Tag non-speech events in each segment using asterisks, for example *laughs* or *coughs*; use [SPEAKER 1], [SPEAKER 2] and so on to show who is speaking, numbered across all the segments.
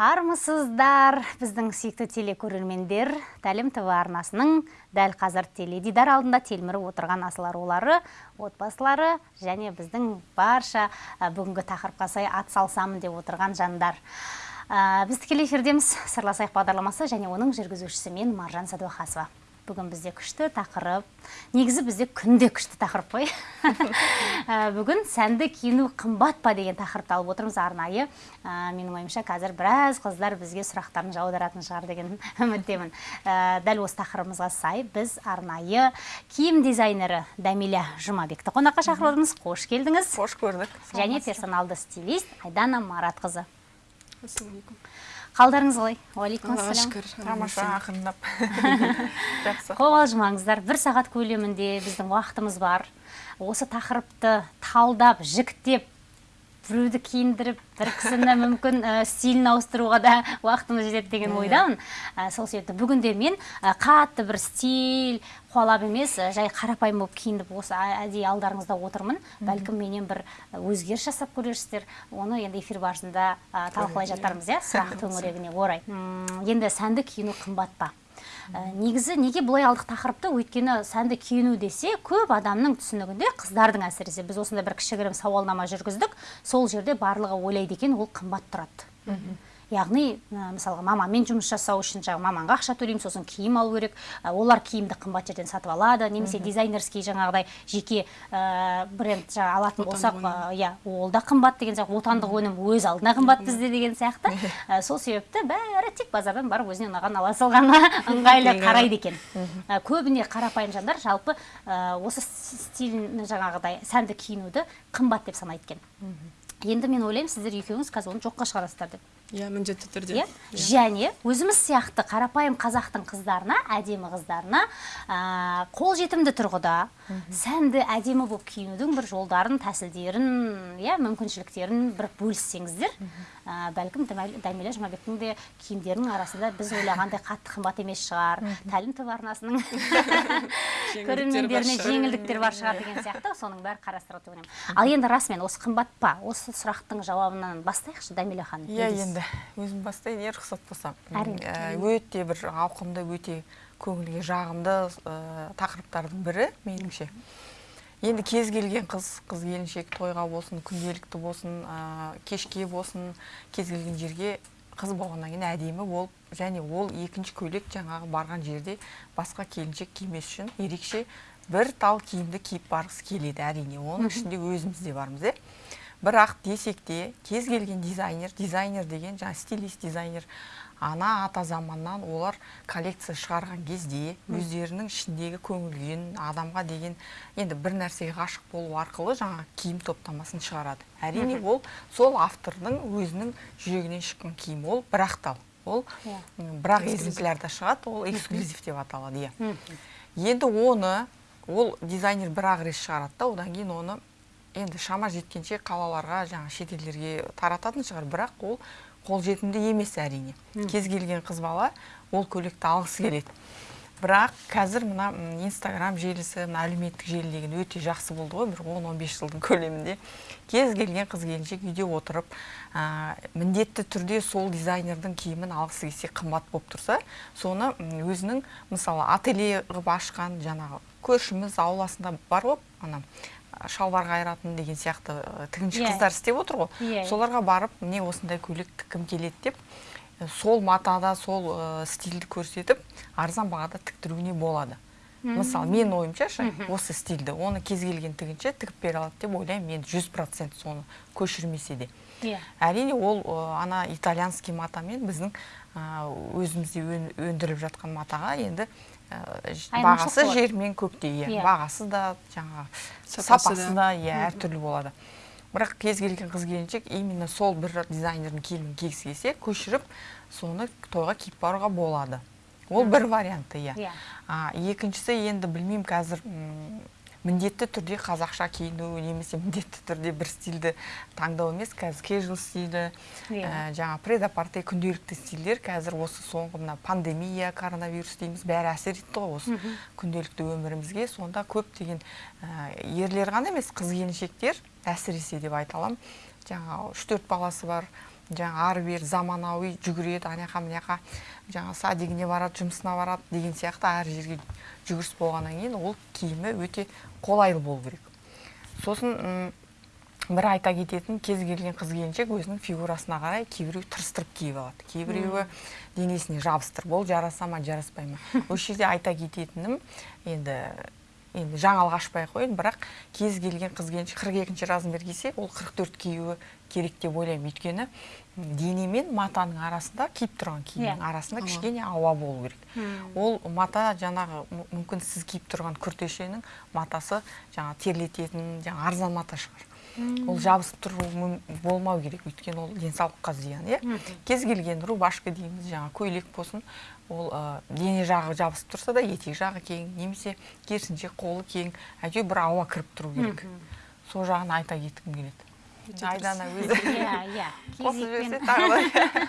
[SPEAKER 1] армысыздар біздің сүйікті телекөрермендер тәлім тв арнасының дәл қазір теледидар алдында телміріп отырған асыл арулары отбасылары және біздің барша бүгінгі тақырыпқа сай атсалысамын деп отырған жандар. Біз тікелей эфирдеміз. Сырласайық бағдарламасы және оның жүргізушісі мен маржан сәдуақасова. Бүгін бізде күшті тақырып. Негізі бізде күнде күшті тақырып қой. *laughs* Ә, бүгін сәнді киіну қымбат па деген тақырыпты алып отырмыз арнайы. Ә, менің ойымша қазір біраз қыздар бізге сұрақтарын жаудыратын шығар деген *laughs* үміттемін. Ә, дәл осы тақырыбымызға сай біз арнайы киім дизайнері дәмиля жұмабекті қонаққа шақырып отырмыз қош келдіңіз.
[SPEAKER 2] Қош көрдік.
[SPEAKER 1] Және персоналды стилист айдана маратқызы. Қалдарыңыз қалай? Уағалейкум ассалам
[SPEAKER 2] шүкір. Тамаша ақырындап. *laughs* Жақсы.
[SPEAKER 1] Қобалжымаңыздар бір сағат көлемінде біздің уақытымыз бар. Осы тақырыпты талдап жіктеп біреуді киіндіріп бір кісіні мүмкін ә, стилін ауыстыруға да уақытымыз жетеді деген ойдамын. Ә, сол себепті бүгінде мен ә, қатты бір стиль қуалап емес жай қарапайым болып киініп осы әдейі алдарыңызда отырмын. Бәлкім менен бір өзгеріс жасап көрерсіздер. Оны енді эфир барысында талқылай жатармыз иә. сұрақ *laughs* төңірегіне орай. Енді сәнді киіну қымбат па? Негізі неге бұлай алдық тақырыпты? Өйткені сәнді киіну десе көп адамның түсінігінде қыздардың әсіресе. Біз осындай бір кішігірім сауалнама жүргіздік. Сол жерде барлығы ойлайды екен ол қымбат тұрады. Яғни мысалға мамамен жұмыс жасау үшін жаңағы маманға ақша төлеймін сосын киім алу керек. Олар киімді қымбат жерден сатып алады. Немесе дизайнерский жаңағыдай жеке ә, бренд жаңа алатын болсақ иә ол да қымбат деген сияқты. Отандық өнім өз алдына қымбат бізде деген сияқты. Ә, сол себепті бәрі тек базардан барып өзіне ұнаған ала салғаны *laughs* ыңғайлы қарайды екен. Ә, көбіне қарапайым жандар жалпы ә, осы стилін жаңағыдай сәнді киінуді қымбат деп санайды екен. Енді мен ойлаймын сіздер екеуіңіз қазір оны жоққа шығарасыздар деп.
[SPEAKER 2] Иә міндетті түрде.
[SPEAKER 1] Иә? Және өзіміз сияқты қарапайым қазақтың қыздарына әдемі қыздарына ә, қолжетімді тұрғыда сәнді әдемі болып киінудің бір жолдарын тәсілдерін иә мүмкіншіліктерін бір бөліссеңіздер ә, бәлкім дәмеле жұмабектің де киімдерінің арасында біз ойлағандай қатты қымбат емес шығар. Тәлім тв арнасының *laughs* көрермендеріне жеңілдіктер бар шығар деген сияқты. Соның бәрі қарастырылады деп ойлаймын. Ал енді расымен осы қымбат па? Осы сұрақтың жауабынан бастайықшы дәмеле ханым.
[SPEAKER 2] Иә енді өзім бастайын иә рұқсат болса өте бір ауқымды өте көңілге жағымды тақырыптардың бірі меніңше. Енді кез келген қыз қыз келіншек тойға болсын күнделікті болсын кешке болсын кез келген жерге қыз болғаннан кейін әдемі болып және ол екінші көйлек жаңағы барған жерде басқа келіншек кимес үшін ерекше бір тал киімді киіп барғысы келеді. Әрине оның ішінде өзіміз де бармыз иә бірақ десек те кез келген дизайнер дизайнер деген жаңа стилист дизайнер ана ата заманнан олар коллекция шығарған кезде өздерінің ішіндегі көңіл күйін адамға деген енді бір нәрсеге ғашық болу арқылы жаңа киім топтамасын шығарады. Әрине ол сол автордың өзінің жүрегінен шыққан киім ол бір ақтал ол бірақ экземплярда шығады ол эксклюзив деп аталады иә. Енді оны ол дизайнер бір ақ рет шығарады да одан кейін оны енді шама жеткенше қалаларға жаңа шетелдерге тарататын шығар. Бірақ ол қолжетімді емес әрине. Кез келген қыз бала ол көйлекті алғысы келеді. Бірақ қазір мына инстаграм желісі мына әлеуметтік желі деген өте жақсы болды ғой бір 10-15 жылдың көлемінде. Кез келген қыз келіншек үйде отырып ә, міндетті түрде сол дизайнердің киімін алғысы келсе қымбат болып тұрса соны өзінің мысалы ателье қылып ашқан жаңағы көршіміз ауласында бар ғой ана шалбар қайыратын деген сияқты тігінші иә. қыздар істеп отыр ғой. Иә, иә. соларға барып міне осындай көйлек тіккім келеді деп сол матада сол стильді көрсетіп арзан бағада тіктіруіне болады. Мысалы мен ойымша ше осы стильді оны кез келген тігінші тігіп бере алады деп ойлаймын. Мен жүз процент соны көшірмесе де. Иә. Әрине ол ана итальянский матамен біздің өзімізде өндіріліп жатқан матаға енді бағасы жер мен көктей иә. иә. Бағасы да жаңағы сапасы да. иә әртүрлі болады. Бірақ кез келген қыз келіншек именно сол бір дизайнердің киімін кигісі келсе көшіріп соны тойға киіп баруға болады. Ол бір варианты иә, иә. екіншісі енді білмеймін қазір міндетті түрде қазақша киіну немесе міндетті түрде бір стильді таңдау емес қазір кежуал стилі. Иә. ә, жаңа предапарте күнделікті стильдер қазір осы соңғы мына пандемия коронавирус дейміз бәрі әсер етті ғой осы күнделікті өмірімізге сонда көптеген ә, ерлер ғана емес қыз келіншектер әсіресе деп айта аламын жаңағы үш төрт баласы бар жаңа ары бері заманауи жүгіреді ана жаққа мына жаққа жаңағы садигіне барады жұмысына барады деген сияқты әр жерге жүгіріс болғаннан кейін ол киімі өте қолайлы болу керек. Сосын бір айта кететін кез келген қыз келіншек өзінің фигурасына қарай кейбіреу тырыстырып киіп алады. Кейбіреуі денесіне жабыстырып ол жараса ма жараспай ма? *laughs* Осы жерде айта кететінім енді енді жаңалық ашпай ақ қояйын бірақ кез келген қыз келіншек қырық екінші размер кисе ол қырық төрт киюі керек деп ойлаймын. Өйткені дене мен матаның арасында киіп тұрған киімнің
[SPEAKER 1] Иә.
[SPEAKER 2] арасында кішкене ауа болу керек. Ол мата жаңағы мүмкін сіз киіп тұрған күртешенің матасы жаңағы терлететін жаңағы арзан мата шығар. Ол жабысып тұру болмау керек. Өйткені ол денсаулыққа зиян иә. Кез келген рубашка дейміз жаңағы көйлек болсын ол ә, дене жағы жабысып тұрса да етек жағы кең немесе керісінше қолы кең әйтеуір бір ауа кіріп тұру керек. Сол жағын айта кеткім келеді. Айдана өзі.
[SPEAKER 1] Иә иә. *laughs*
[SPEAKER 2] Қосып жіберсе тағы да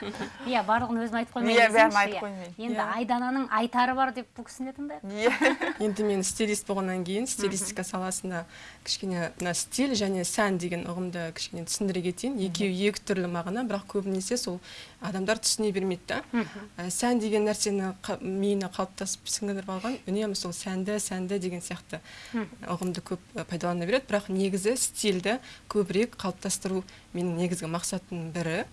[SPEAKER 2] *laughs*
[SPEAKER 1] иә барлығын өзім айтып қоймай
[SPEAKER 2] Иә, бәрін айтып
[SPEAKER 1] иә.
[SPEAKER 2] қоймайын.
[SPEAKER 1] енді
[SPEAKER 3] Иә.
[SPEAKER 1] айдананың айтары бар деп бұл кісіні тыңдайық.
[SPEAKER 2] Иә. *laughs*
[SPEAKER 3] Енді мен стилист болғаннан кейін стилистика саласында кішкене мына стиль және сән деген ұғымды кішкене түсіндіре кетейін. Екеуі екі түрлі мағына бірақ көбінесе сол адамдар түсіне бермейді да. Ә, сән деген нәрсені миына қалыптасып сіңіріп алған үнемі сол сәнді сәнді деген сияқты ұғымды көп пайдалана береді. Бірақ негізі стильді көбірек қалыптастыру менің негізгі мақсатымның бірі.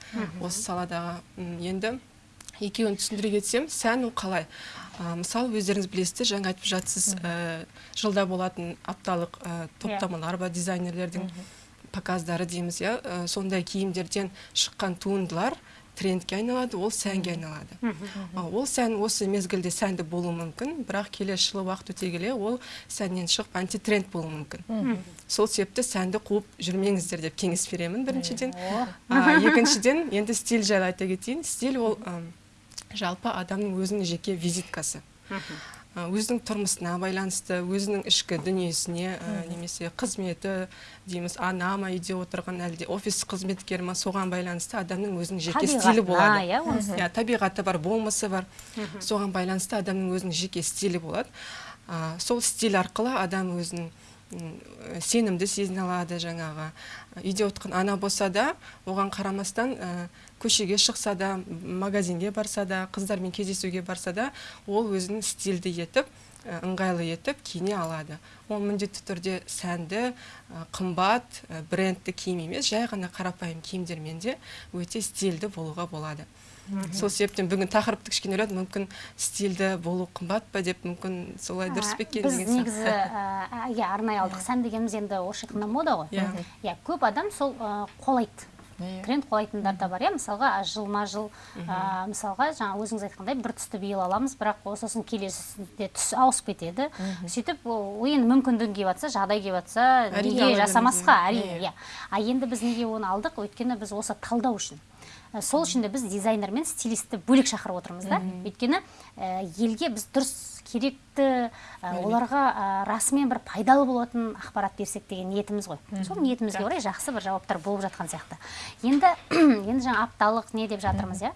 [SPEAKER 3] Осы саладағы енді екеуін түсіндіре кетсем сән ол қалай? Ә, мысалы өздеріңіз білесіздер жаңа айтып жатсыз ә, жылда болатын апталық ә, топтамалар бар дизайнерлердің показдары дейміз иә. Ә, сондай киімдерден шыққан туындылар трендке айналады ол сәнге айналады. А, ол сән осы мезгілде сәнді болуы мүмкін бірақ келесі жылы уақыт өте келе ол сәннен шығып антитренд болуы мүмкін. Сол себепті сәнді қуып жүрмеңіздер деп кеңес беремін біріншіден. А, екіншіден енді стиль жайлы айта кетейін. Стиль ол жалпы адамның өзінің жеке визиткасы. Өзінің тұрмысына байланысты өзінің ішкі дүниесіне ә, немесе қызметі дейміз ана ма үйде отырған әлде офис қызметкері ма соған байланысты адамның өзінің жеке стилі болады.
[SPEAKER 1] Иә,
[SPEAKER 3] иә табиғаты бар болмысы бар. Соған байланысты адамның өзінің жеке стилі болады. А, сол стиль арқылы адам өзін сенімді сезіне алады жаңағы. Үйде отырған ана болса да оған қарамастан ә, көшеге шықса да магазинге барса да қыздармен кездесуге барса да ол өзін стильді етіп ә, ыңғайлы етіп киіне алады. Ол міндетті түрде сәнді ә, қымбат ә, брендті киім емес жай ғана қарапайым киімдермен де өте стильді болуға болады. Сол себептен бүгін тақырыпты кішкене ойладым мүмкін стильді болу қымбат па деп мүмкін солай дұрыс па екен
[SPEAKER 1] біз негізі иә арнайы алдық. Сән дегеніміз енді орысша айтқанда мода ғой.
[SPEAKER 3] Иә.
[SPEAKER 1] иә көп адам сол қолайды.
[SPEAKER 2] Иә.
[SPEAKER 1] тренд қолайтындар да бар иә. Мысалға жылма жыл ә, мысалға жаңа өзіңіз айтқандай бір түсті биыл аламыз бірақ сосын келесісінде түс ауысып кетеді. Сөйтіп ол енді мүмкіндігін келіп жатса жағдай келіп жатса неге жасамасқа? Әрине иә. А енді біз неге оны алдық? Өйткені біз осы талдау үшін. Сол үшін де біз дизайнер мен стилистті бөлек шақырып отырмыз да. Өйткені елге біз дұрыс керекті оларға расымен бір пайдалы болатын ақпарат берсек деген ниетіміз ғой. Сол ниетімізге орай жақсы бір жауаптар болып жатқан сияқты. Енді *clears throat* енді жаңа апталық не деп жатырмыз иә?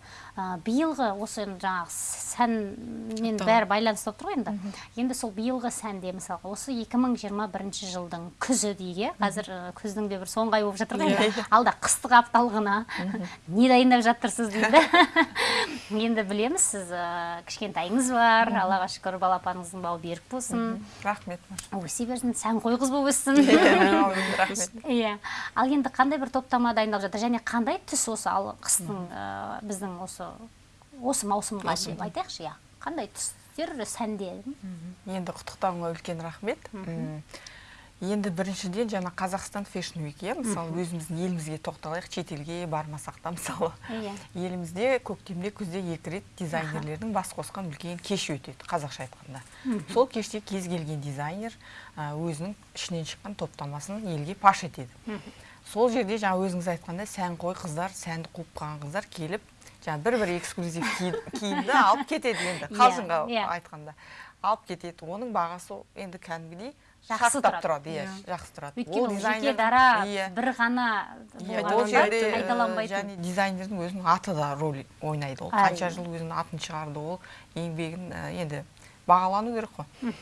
[SPEAKER 1] Биылғы осы жаңағы сәнмен бәрі байланысты болып тұр ғой енді. Енді сол биылғы сәнде мысалға осы 2021 жылдың күзі дейік иә қазір күздің де бір соңғы айы болып жатыр ғой енді. Алда қыстық апталығына *laughs* не дайындап жатырсыз дейді. *laughs* Енді білеміз сіз кішкентайыңыз бар аллаға шүкір балапаныңыздың бауы берік болсын.
[SPEAKER 2] Рахмет
[SPEAKER 1] өсе берсін сәнқой қыз болып өссін *laughs*
[SPEAKER 2] рахмет.
[SPEAKER 1] Иә. Ал енді қандай бір топтама дайындалып жатыр? Және қандай түс осы ал қыстың ә, біздің осы осы маусымға деп айтайықшы иә. Қандай түстер сәнде
[SPEAKER 2] енді құттықтауыңа үлкен рахмет. Енді біріншіден жаңа қазақстан фэшн уик иә? Мысалы өзіміздің елімізге тоқталайық шетелге бармасақ та мысалы.
[SPEAKER 1] Иә.
[SPEAKER 2] Елімізде көктемде күзде екі рет дизайнерлердің бас қосқан үлкен кеш өтеді қазақша айтқанда. Сол кеште кез келген дизайнер өзінің ішінен шыққан топтамасын елге паш етеді. Сол жерде жаңа өзіңіз айтқандай сәнқой қыздар сәнді қуып қалған қыздар келіп жаңа бір бір эксклюзив ки- киімді алып кетеді енді
[SPEAKER 1] Иә,
[SPEAKER 2] қалжыңға
[SPEAKER 1] иә.
[SPEAKER 2] айтқанда. Алып кетеді. Оның бағасы енді кәдімгідей
[SPEAKER 1] Жақсы тұрады.
[SPEAKER 2] тұрады иә
[SPEAKER 3] Иә.
[SPEAKER 2] жақсы тұрады.
[SPEAKER 1] Өйткені ол жеке дара
[SPEAKER 2] иә.
[SPEAKER 1] бір ғана
[SPEAKER 2] иә
[SPEAKER 1] қайталанбайтын
[SPEAKER 2] және дизайнердің өзінің аты да рөл ойнайды ол. Қанша жыл өзінің атын шығарды ол еңбегін ә, енді бағалану керек қой.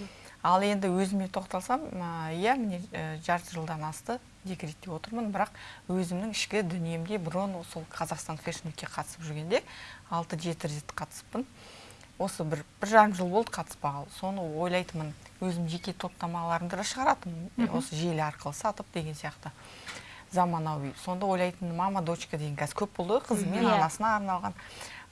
[SPEAKER 2] Ал енді өзіме тоқталсам иә міне жарты жылдан асты декретте отырмын бірақ өзімнің ішкі дүниемде бұрын сол қазақстан фэшн қатысып жүргенде алты жеті рет қатысыппын осы бір бір жарым жыл болды қатыспағалы. Соны ойлайтынмын. Өзім жеке топтамаларымды да шығаратынмын. Осы желі арқылы сатып деген сияқты. Заманауи. Сонда ойлайтынмын мама дочка деген қазір көп болды ғой қызы мен
[SPEAKER 1] иә.
[SPEAKER 2] анасына арналған.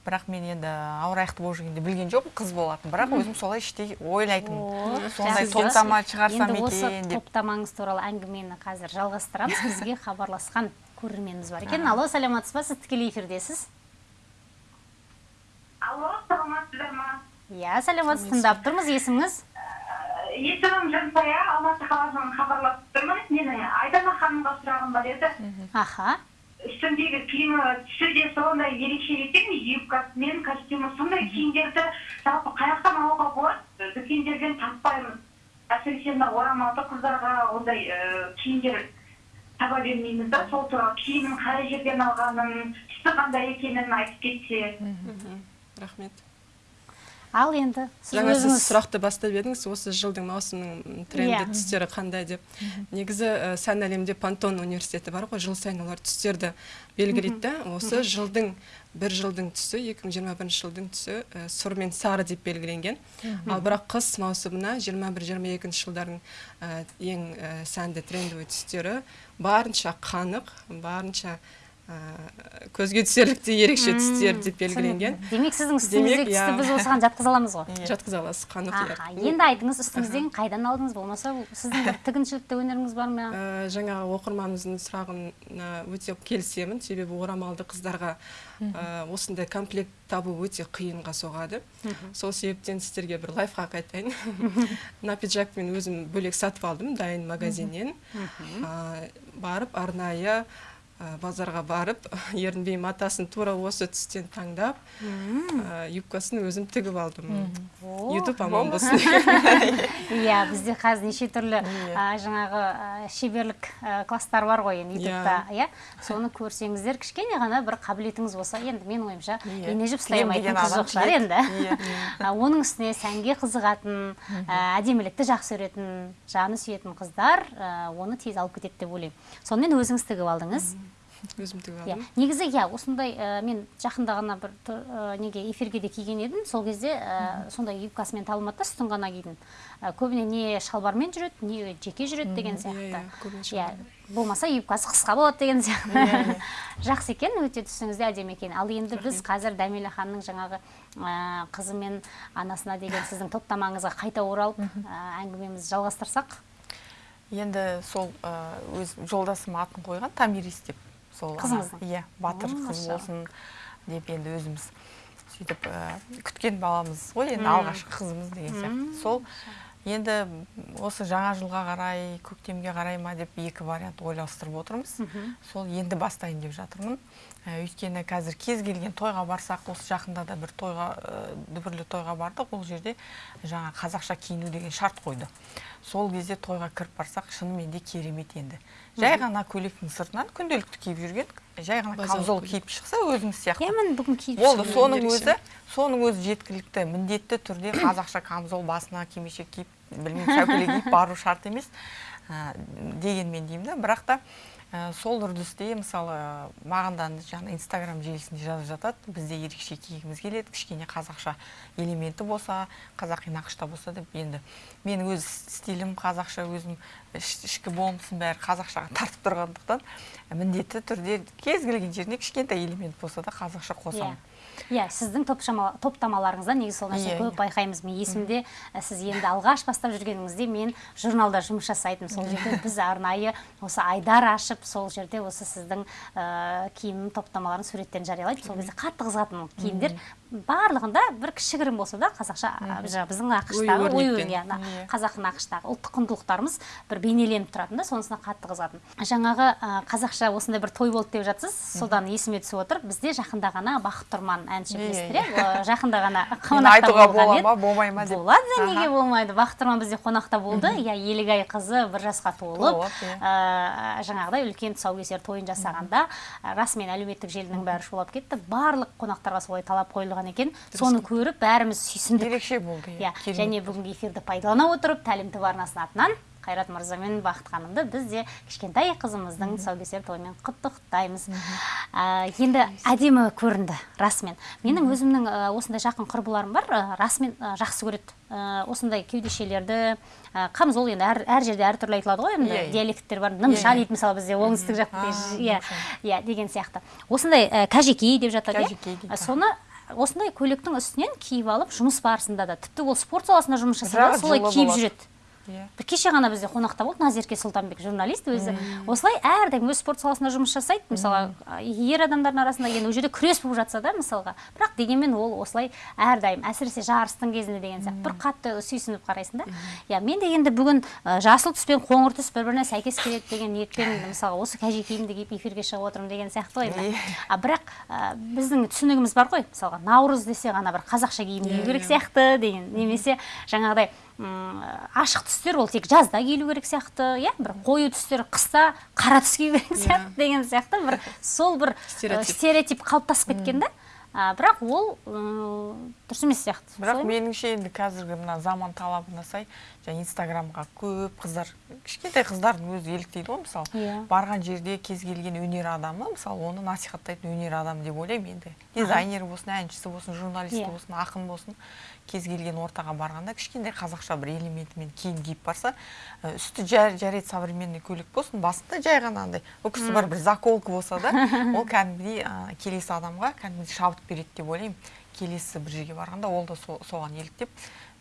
[SPEAKER 2] Бірақ мен енді ауыр аяқты болып жүргенде білген жоқпын қыз болатын бірақ өзім солай іштей ойлайтынмын. Сондай топтама шығарсам
[SPEAKER 1] екен
[SPEAKER 2] деп
[SPEAKER 1] енді осы топтамаңыз туралы әңгімені қазір жалғастырамыз. Бізге *laughs* хабарласқан көрерменіміз бар екен. Алло саламатсыз ба? Сіз тікелей эфирдесіз?
[SPEAKER 4] Алло саламатсыздар ма?
[SPEAKER 1] Иә саламатсыз. Тыңдап тұрмыз есіміңіз?
[SPEAKER 4] Есімім жансая алматы қаласынан хабарласып тұрмын менің айдана ханымға сұрағым бар еді.
[SPEAKER 1] Аха.
[SPEAKER 4] Үстіндегі киімі түсі де сондай ерекше екен. Юбкасы мен костюмі сондай киімдерді жалпы қай жақтан алуға болады. Дүкендерден таппаймыз. Әсіресе мына орамалды қыздарға ондай киімдер таба бермейміз да. Сол туралы киімін қай жерден алғанын түсі қандай екенін айтып кетсе
[SPEAKER 3] рахмет.
[SPEAKER 1] Ал енді сіз
[SPEAKER 3] жаңа сіз сұрақты бастап едіңіз осы жылдың маусымның тренді
[SPEAKER 1] Иә.
[SPEAKER 3] түстері қандай деп. Негізі ә, сән әлемінде пантон университеті бар ғой жыл сайын олар түстерді белгілейді да осы жылдың бір жылдың түсі 2021 жылдың түсі ә, сұр мен сары деп белгіленген. Ал бірақ қыс маусымына 21-22 жылдардың ә, ең ә, сәнді трендовый түстері барынша қанық барынша көзге түсерліктей ерекше түстер деп белгіленген.
[SPEAKER 1] Демек сіздің үстіңіздегі түсті біз осыған жатқыза аламыз ғой.
[SPEAKER 2] Иә.
[SPEAKER 3] жатқыза аласыз қанық
[SPEAKER 1] енді айтыңыз үстіңізден қайдан алдыңыз? Болмаса сіздің бір *laughs* тігіншілікте өнеріңіз бар ма?
[SPEAKER 3] Ә, жаңағы оқырманымыздың сұрағына өте келісемін. Себебі орамалды қыздарға ә, осындай комплект табу өте қиынға соғады. Сол себептен сіздерге бір лайфхак айтайын. Мына *laughs* пиджакты мен өзім бөлек сатып алдым дайын магазиннен. Ә, барып арнайы базарға барып *laughs* ерінбей матасын тура осы түстен таңдап ә, юбкасын өзім тігіп алдым. Ютуб аман болсын. *laughs*
[SPEAKER 1] Иә бізде қазір неше түрлі
[SPEAKER 2] Иә.
[SPEAKER 1] а, жаңағы шеберлік класстар бар ғой енді ютубта иә? Соны көрсеңіздер кішкене ғана бір қабілетіңіз болса енді менің ойымша
[SPEAKER 2] Иә.
[SPEAKER 1] ене жіп ұстай
[SPEAKER 2] Кием
[SPEAKER 1] алмайтын қыз жоқ шығар енді.
[SPEAKER 2] Иә. *laughs*
[SPEAKER 1] Оның үстіне сәнге қызығатын әдемілікті жақсы көретін жаны сүйетін қыздар оны тез алып кетеді деп ойлаймын. Сонымен өзіңіз тігіп алдыңыз.
[SPEAKER 3] Өзім тігіп
[SPEAKER 1] иә. негізі иә осындай ә, мен жақында ғана бір ә, неге эфирге де киген едім. Сол кезде ә, сондай юбкасымен табылмады да үстін ғана кидім. Ә, көбіне не шалбармен жүреді не жеке жүреді деген
[SPEAKER 3] иә,
[SPEAKER 1] сияқты.
[SPEAKER 3] иә,
[SPEAKER 1] болмаса юбкасы қысқа болады деген сияқты. *laughs* Жақсы екен өте түсіңіз де әдемі екен. Ал енді біз қазір дәмелі ханның жаңағы қызы мен анасына деген сіздің топтамаңызға қайта оралып әңгімемізді жалғастырсақ.
[SPEAKER 2] Енді сол өз жолдасым атын қойған тамирис деп сол
[SPEAKER 1] Қызыңыздың?
[SPEAKER 2] иә батыр қыз болсын деп енді өзіміз сөйтіп күткен баламыз ғой енді алғашқы қызымыз деген сияқты. Сол енді осы жаңа жылға қарай көктемге қарай ма деп екі вариант ойластырып отырмыз. Сол енді бастайын деп жатырмын. Өйткені қазір кез келген тойға барсақ осы жақында да бір тойға ә, дүбірлі тойға бардық. Ол жерде жаңа қазақша киіну деген шарт қойды. Сол кезде тойға кіріп барсақ шынымен де керемет енді. Жай ғана көйлектің сыртынан күнделікті киіп жүрген жай ғана камзол киіп шықса өзіңіз сияқты.
[SPEAKER 1] Иә міне бүгін киіп
[SPEAKER 2] болды соның өзі соның өзі жеткілікті міндетті түрде *coughs* қазақша камзол басына кимешек киіп білмеймін шәукеле киіп бару шарт емес ә, дегенмен деймін да бірақ та ә, сол үрдісте мысалы маған да инстаграм желісінде жазып жатады. Бізде ерекше кигіміз келеді. Кішкене қазақша элементі болса қазақи нақышта болса деп енді. Менің өз стилім қазақша өзім іш- ішкі болмысым бәрі қазақшаға тартып тұрғандықтан міндетті түрде кез келген жеріне кішкентай элемент болса да қазақша
[SPEAKER 1] иә.
[SPEAKER 2] қосамын
[SPEAKER 1] иә сіздің топтамаларыңызда негізі сол нәрсені
[SPEAKER 2] Иә,
[SPEAKER 1] көп
[SPEAKER 2] иә.
[SPEAKER 1] байқаймыз. Мен есімде ә, сіз енді алғаш бастап жүргеніңізде мен журналда жұмыс жасайтынмын. Сол жерде біз арнайы осы айдар ашып сол жерде осы сіздің ә, киім топтамаларын суреттерін жариялайтын сол кезде қатты қызығатынмын. Киімдер барлығында бір кішігірім болса да қазақша жаңағы біздің нақыштағы ою иә қазақы нақыштағы ұлттық құндылықтарымыз бір бейнеленіп тұратын да сонысына қатты қызығатын. Жаңағы ә, қазақша осындай бір той болды деп жатсыз содан есіме түсіп отыр. Бізде жақында ғана бақыт тұрман әнші білесіздер иә жақында ғана *laughs*
[SPEAKER 2] айтуға
[SPEAKER 1] болған
[SPEAKER 2] бола
[SPEAKER 1] еді.
[SPEAKER 2] ма болмай ма деп.
[SPEAKER 1] Болады неге болмайды? Бақыт тұрман бізде қонақта болды. Иә елігай қызы бір жасқа толып жаңағыдай үлкен тұсаукесер тойын жасағанда расымен әлеуметтік желінің бәрі шулап кетті. Барлық қонақтарға солай талап қойылған отырған екен. Соны көріп бәріміз сүйсіндік.
[SPEAKER 2] Ерекше болды
[SPEAKER 1] иә және бүгінгі эфирді пайдалана отырып тәлім тв арнасының атынан қайрат мырза мен бақыт ханымды біз де кішкентай қызымыздың тұсаукесер тойымен құттықтаймыз. Ә, енді әдемі көрінді расымен. Менің өзімнің ә, осындай жақын құрбыларым бар ә, расымен жақсы көреді. Осындай кеудешелерді камзол енді әр, әр жерде әртүрлі айтылады ғой енді
[SPEAKER 2] Иә, иә.
[SPEAKER 1] диалекттер бар. Нымша дейді мысалы бізде оңтүстік жақта иә иә деген сияқты. Осындай ә, кәжекей деп жатады иә. соны осындай көйлектің үстінен киіп алып жұмыс барысында да. Тіпті ол спорт саласында жұмыс жасаса да солай киіп жүреді.
[SPEAKER 2] Иә.
[SPEAKER 1] Бір кеше ғана бізде қонақта болды назерке сұлтанбек журналист өзі. Осылай әрдайым өз спорт саласында жұмыс жасайды. Мысалы ер адамдардың арасында енді ол жерде күрес болып жатса да мысалға. Бірақ дегенмен ол осылай әрдайым әсіресе жарыстың кезінде деген сияқты бір қатты сүйсініп қарайсың да. Иә мен де енді бүгін ә, жасыл түс пен қоңыр түс бір біріне сәйкес келеді деген ниетпен мысалға осы кәжекейімді киіп эфирге шығып отырмын деген сияқты ғой енді. А бірақ ә, біздің түсінігіміз бар ғой. Мысалға наурыз десе ғана бір қазақша киім кию керек сияқты деген. Немесе жаңағыдай ашық түстер ол тек жазда киілу керек сияқты иә? бір қою түстер қыста қара түс кию керек сияқты деген сияқты. Бір *laughs* сол бір ә,
[SPEAKER 3] Стереотип.
[SPEAKER 1] қалыптасып кеткен да. А, бірақ ол м, дұрыс емес сияқты
[SPEAKER 2] бірақ меніңше енді қазіргі мына заман талабына сай жаңа инстаграмға көп қыздар кішкентай қыздардың өзі еліктейді ғой мысалы.
[SPEAKER 1] Иә.
[SPEAKER 2] барған жерде кез келген өнер адамы мысалы оны насихаттайтын өнер адамы деп ойлаймын енді. Дизайнер болсын әншісі болсын журналист
[SPEAKER 1] Иә.
[SPEAKER 2] болсын ақын болсын. Кез келген ортаға барғанда кішкентай қазақша бір элементімен киім киіп барса үсті жар, жарайды современный көйлек болсын басында жай ғана андай үкісі бар бір заколка болса да *laughs* ол кәдімгідей ә, келесі адамға кәдімгідей шабыт береді деп ойлаймын. Келесі бір жерге барғанда ол да со- соған еліктеп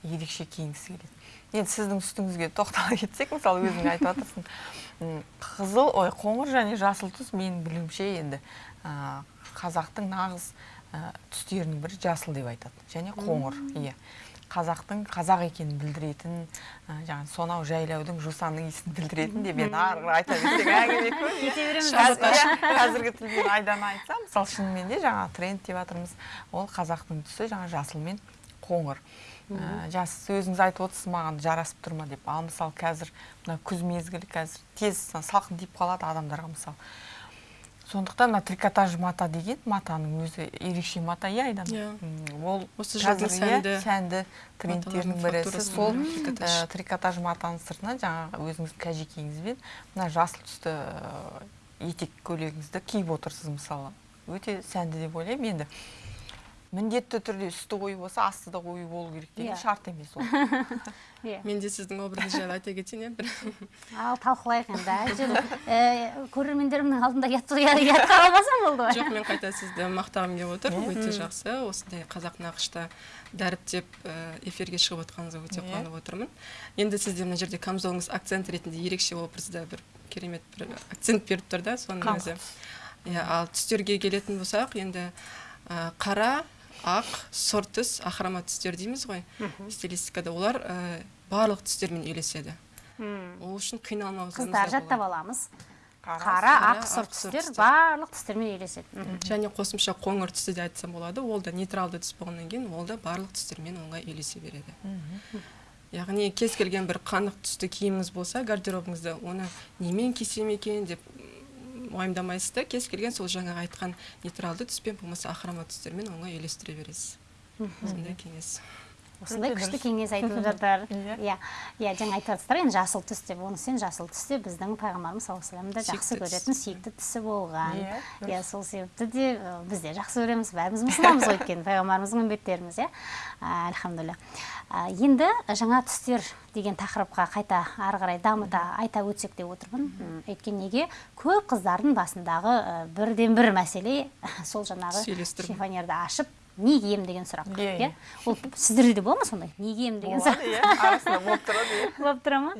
[SPEAKER 2] ерекше киінгісі келеді. Енді сіздің үстіңізге тоқтала кетсек мысалы өзің айтып жатырсың қызыл ой қоңыр және жасыл түс менің білуімше енді ә, қазақтың нағыз ә, түстерінің бірі жасыл деп айтады. Және қоңыр иә. Қазақтың қазақ екенін білдіретін ә, жаңағы сонау жайлаудың жусанның иісін білдіретін деп енді ары қарай айта берсек әңгіме көп. Иә. *laughs*
[SPEAKER 1] кете береміз
[SPEAKER 2] Қазір- қазіргі тілмен айдана айтсам мысалы шынымен де жаңа тренд деп жатырмыз ол қазақтың түсі жаңа жасыл мен қоңыр. Ә, жас өзіңіз айтып отырсыз маған жарасып тұр ма деп. Ал мысалы қазір мына күз мезгілі қазір тез салқын тиіп қалады адамдарға мысалы сондықтан мына трикотаж мата деген матаның өзі ерекше мата иә айдана
[SPEAKER 3] Иә.
[SPEAKER 2] Ол
[SPEAKER 3] Осы жылдың
[SPEAKER 2] иә,
[SPEAKER 3] сәнді
[SPEAKER 2] сәнді трендтердің
[SPEAKER 3] маталардың
[SPEAKER 2] бірі сол
[SPEAKER 3] мхм, трикотаж.
[SPEAKER 2] матаның сыртына жаңағы өзіңіздің кәжекейіңізбен мына жасыл түсті ә, етек көйлегіңізді киіп отырсыз мысалы өте сәнді деп ойлаймын енді міндетті түрде үсті қою болса асты да қою болу керек деген
[SPEAKER 1] Иә.
[SPEAKER 2] шарт емес ол. *laughs*
[SPEAKER 1] Иә.
[SPEAKER 3] Мен де сіздің образыңыз *laughs* жайлы айта кетейін иә бір *laughs*
[SPEAKER 1] ал талқылайық енді әйтеуір ә, көрермендерімнің алдында ұят ұятқа қалмасам болды ғой.
[SPEAKER 3] Жоқ мен қайта сізді мақтағым келіп отыр. Өте жақсы. Осындай қазақ нақышта дәріптеп ә, эфирге шығып отқаныңызға өте
[SPEAKER 2] Иә.
[SPEAKER 3] қуанып отырмын. Енді сізде мына жерде камзолыңыз акцент ретінде ерекше образда бір керемет бір акцент беріп тұр да соның өзі. Иә ал түстерге келетін болсақ енді ә, қара ақ сұр түс ахрома түстер дейміз ғой. Стилистикада олар ә, барлық түстермен үйлеседі.
[SPEAKER 1] Мм.
[SPEAKER 3] ол үшін қиналмау
[SPEAKER 1] қыздар жаттап аламыз. Қара ақ сұр түстер барлық түстермен үйлеседі.
[SPEAKER 3] Және қосымша қоңыр түсті де айтсам болады ол да нейтралды түс болғаннан кейін ол да барлық түстермен оңай үйлесе береді. Яғни кез келген бір қанық түсті киіміңіз болса гардеробыңызда оны немен кисем екен деп уайымдамайсыз да кез келген сол жаңағы айтқан нейтралды түспен болмаса ахрома түстермен оңай үйлестіре бересіз. Сондай кеңес.
[SPEAKER 1] Осындай күшті кеңес айтып *laughs* жатыр.
[SPEAKER 2] Иә.
[SPEAKER 1] иә. Иә жаңа айтып жатсыздар енді жасыл түс деп оны сен жасыл түс те біздің пайғамбарымыз саллаллаху алейхи да жақсы көретін сүйікті түсі болған.
[SPEAKER 2] Иә,
[SPEAKER 1] иә сол себепті де біз де жақсы көреміз. Бәріміз мұсылманбыз ғой өйткені пайғамбарымыздың үмбеттеріміз иә. Альхамдулилля енді жаңа түстер деген тақырыпқа қайта ары қарай дамыта айта өтсек деп отырмын. Өйткені неге? Көп қыздардың басындағы бірден бір мәселе сол жаңағы шифонерді ашып не киемін деген сұрақ
[SPEAKER 2] Иә,
[SPEAKER 1] ол сіздерде де бола ма сондай? Не киемін деген сұрақ?
[SPEAKER 2] болады иә. Арасында болып тұрады *laughs* иә
[SPEAKER 1] болып тұра ма?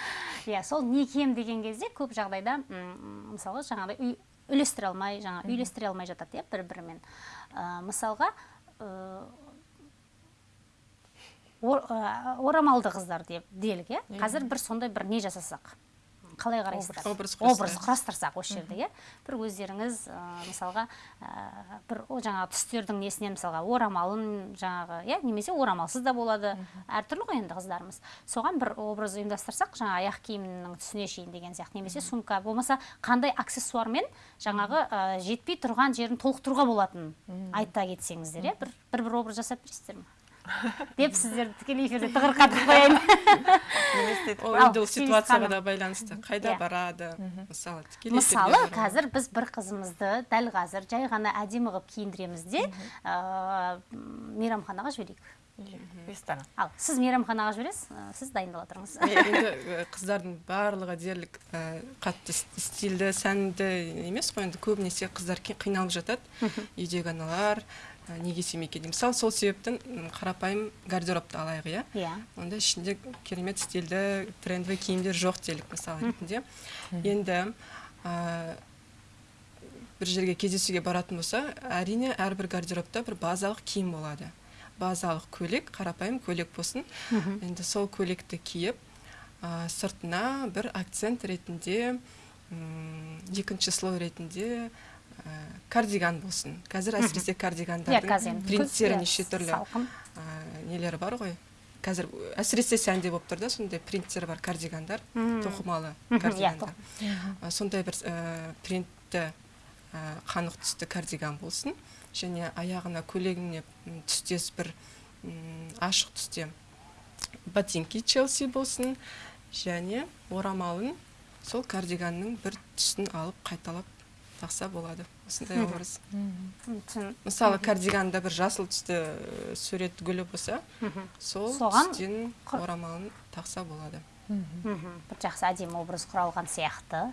[SPEAKER 1] *laughs* Иә сол не киемін деген кезде көп жағдайда м, мысалға жаңағыдай үй үйлестіре алмай жаңа үйлестіре алмай жатады иә бір бірімен мысалға ор- орамалды қыздар деп делік иә? Қазір бір сондай бір не жасасақ? Қалай қарайсыздар?
[SPEAKER 3] Образ
[SPEAKER 1] құрастырсақ. осы жерде иә. Бір өздеріңіз ә, мысалға ә, бір жаңағы түстердің несінен мысалға орамалын жаңағы иә немесе орамалсыз да болады. Әртүрлі ғой енді қыздарымыз. Соған бір образ ұйымдастырсақ жаңа аяқ киімнің түсіне шейін деген сияқты немесе сумка болмаса қандай аксессуармен жаңағы ә, жетпей тұрған жерін толықтыруға болатынын айта кетсеңіздер иә. Бір бір, бір образ жасап бересіздер ме? Деп сіздерді тікелей эфирде тығырқатып қояйын.
[SPEAKER 3] Ол ситуацияға да байланысты. Қайда
[SPEAKER 1] Иә.
[SPEAKER 3] барады? Мысалы тікелей
[SPEAKER 1] мысалы қазір біз бір қызымызды дәл қазір жай ғана әдемі қылып киіндіреміз де мейрамханаға жіберейік.
[SPEAKER 2] Ресторан.
[SPEAKER 1] Ал сіз мейрамханаға жібересіз? Сіз дайындала тұрыңыз.
[SPEAKER 3] Енді қыздардың барлығы дерлік э, қатты стильді сәнді емес қой. Енді көбінесе қыздар қиналып жатады. Үйдегі аналар неге істемей екен деп. мысалы сол себептен қарапайым гардеробты алайық иә?
[SPEAKER 1] Иә.
[SPEAKER 3] Онда ішінде керемет стильді трендовый киімдер жоқ делік мысалы ретінде. Енді ә, бір жерге кездесуге баратын болса әрине әрбір гардеробта бір базалық киім болады. Базалық көйлек қарапайым көйлек болсын. Енді сол көйлекті киіп ә, сыртына бір акцент ретінде м, екінші слой ретінде ә, кардиган болсын қазір әсіресе кардигандардың принттері неше түрлі ә, нелері бар ғой қазір әсіресе сәнде болып тұр да сондай принттері бар кардигандар тоқымалы кардигандар сондай бір ә, принтті ә, қанық түсті кардиган болсын және аяғына көйлегіне түстес бір ашық түсте ботинки челси болсын және орамалын сол кардиганның бір түсін алып қайталап тақса болады. Осындай образ. Мысалы кардиганда бір жасыл түсті сурет гүлі болса сол
[SPEAKER 1] Соған
[SPEAKER 3] түстен орамалын тақса болады.
[SPEAKER 1] Мхм, бір жақсы әдемі образ құралған сияқты.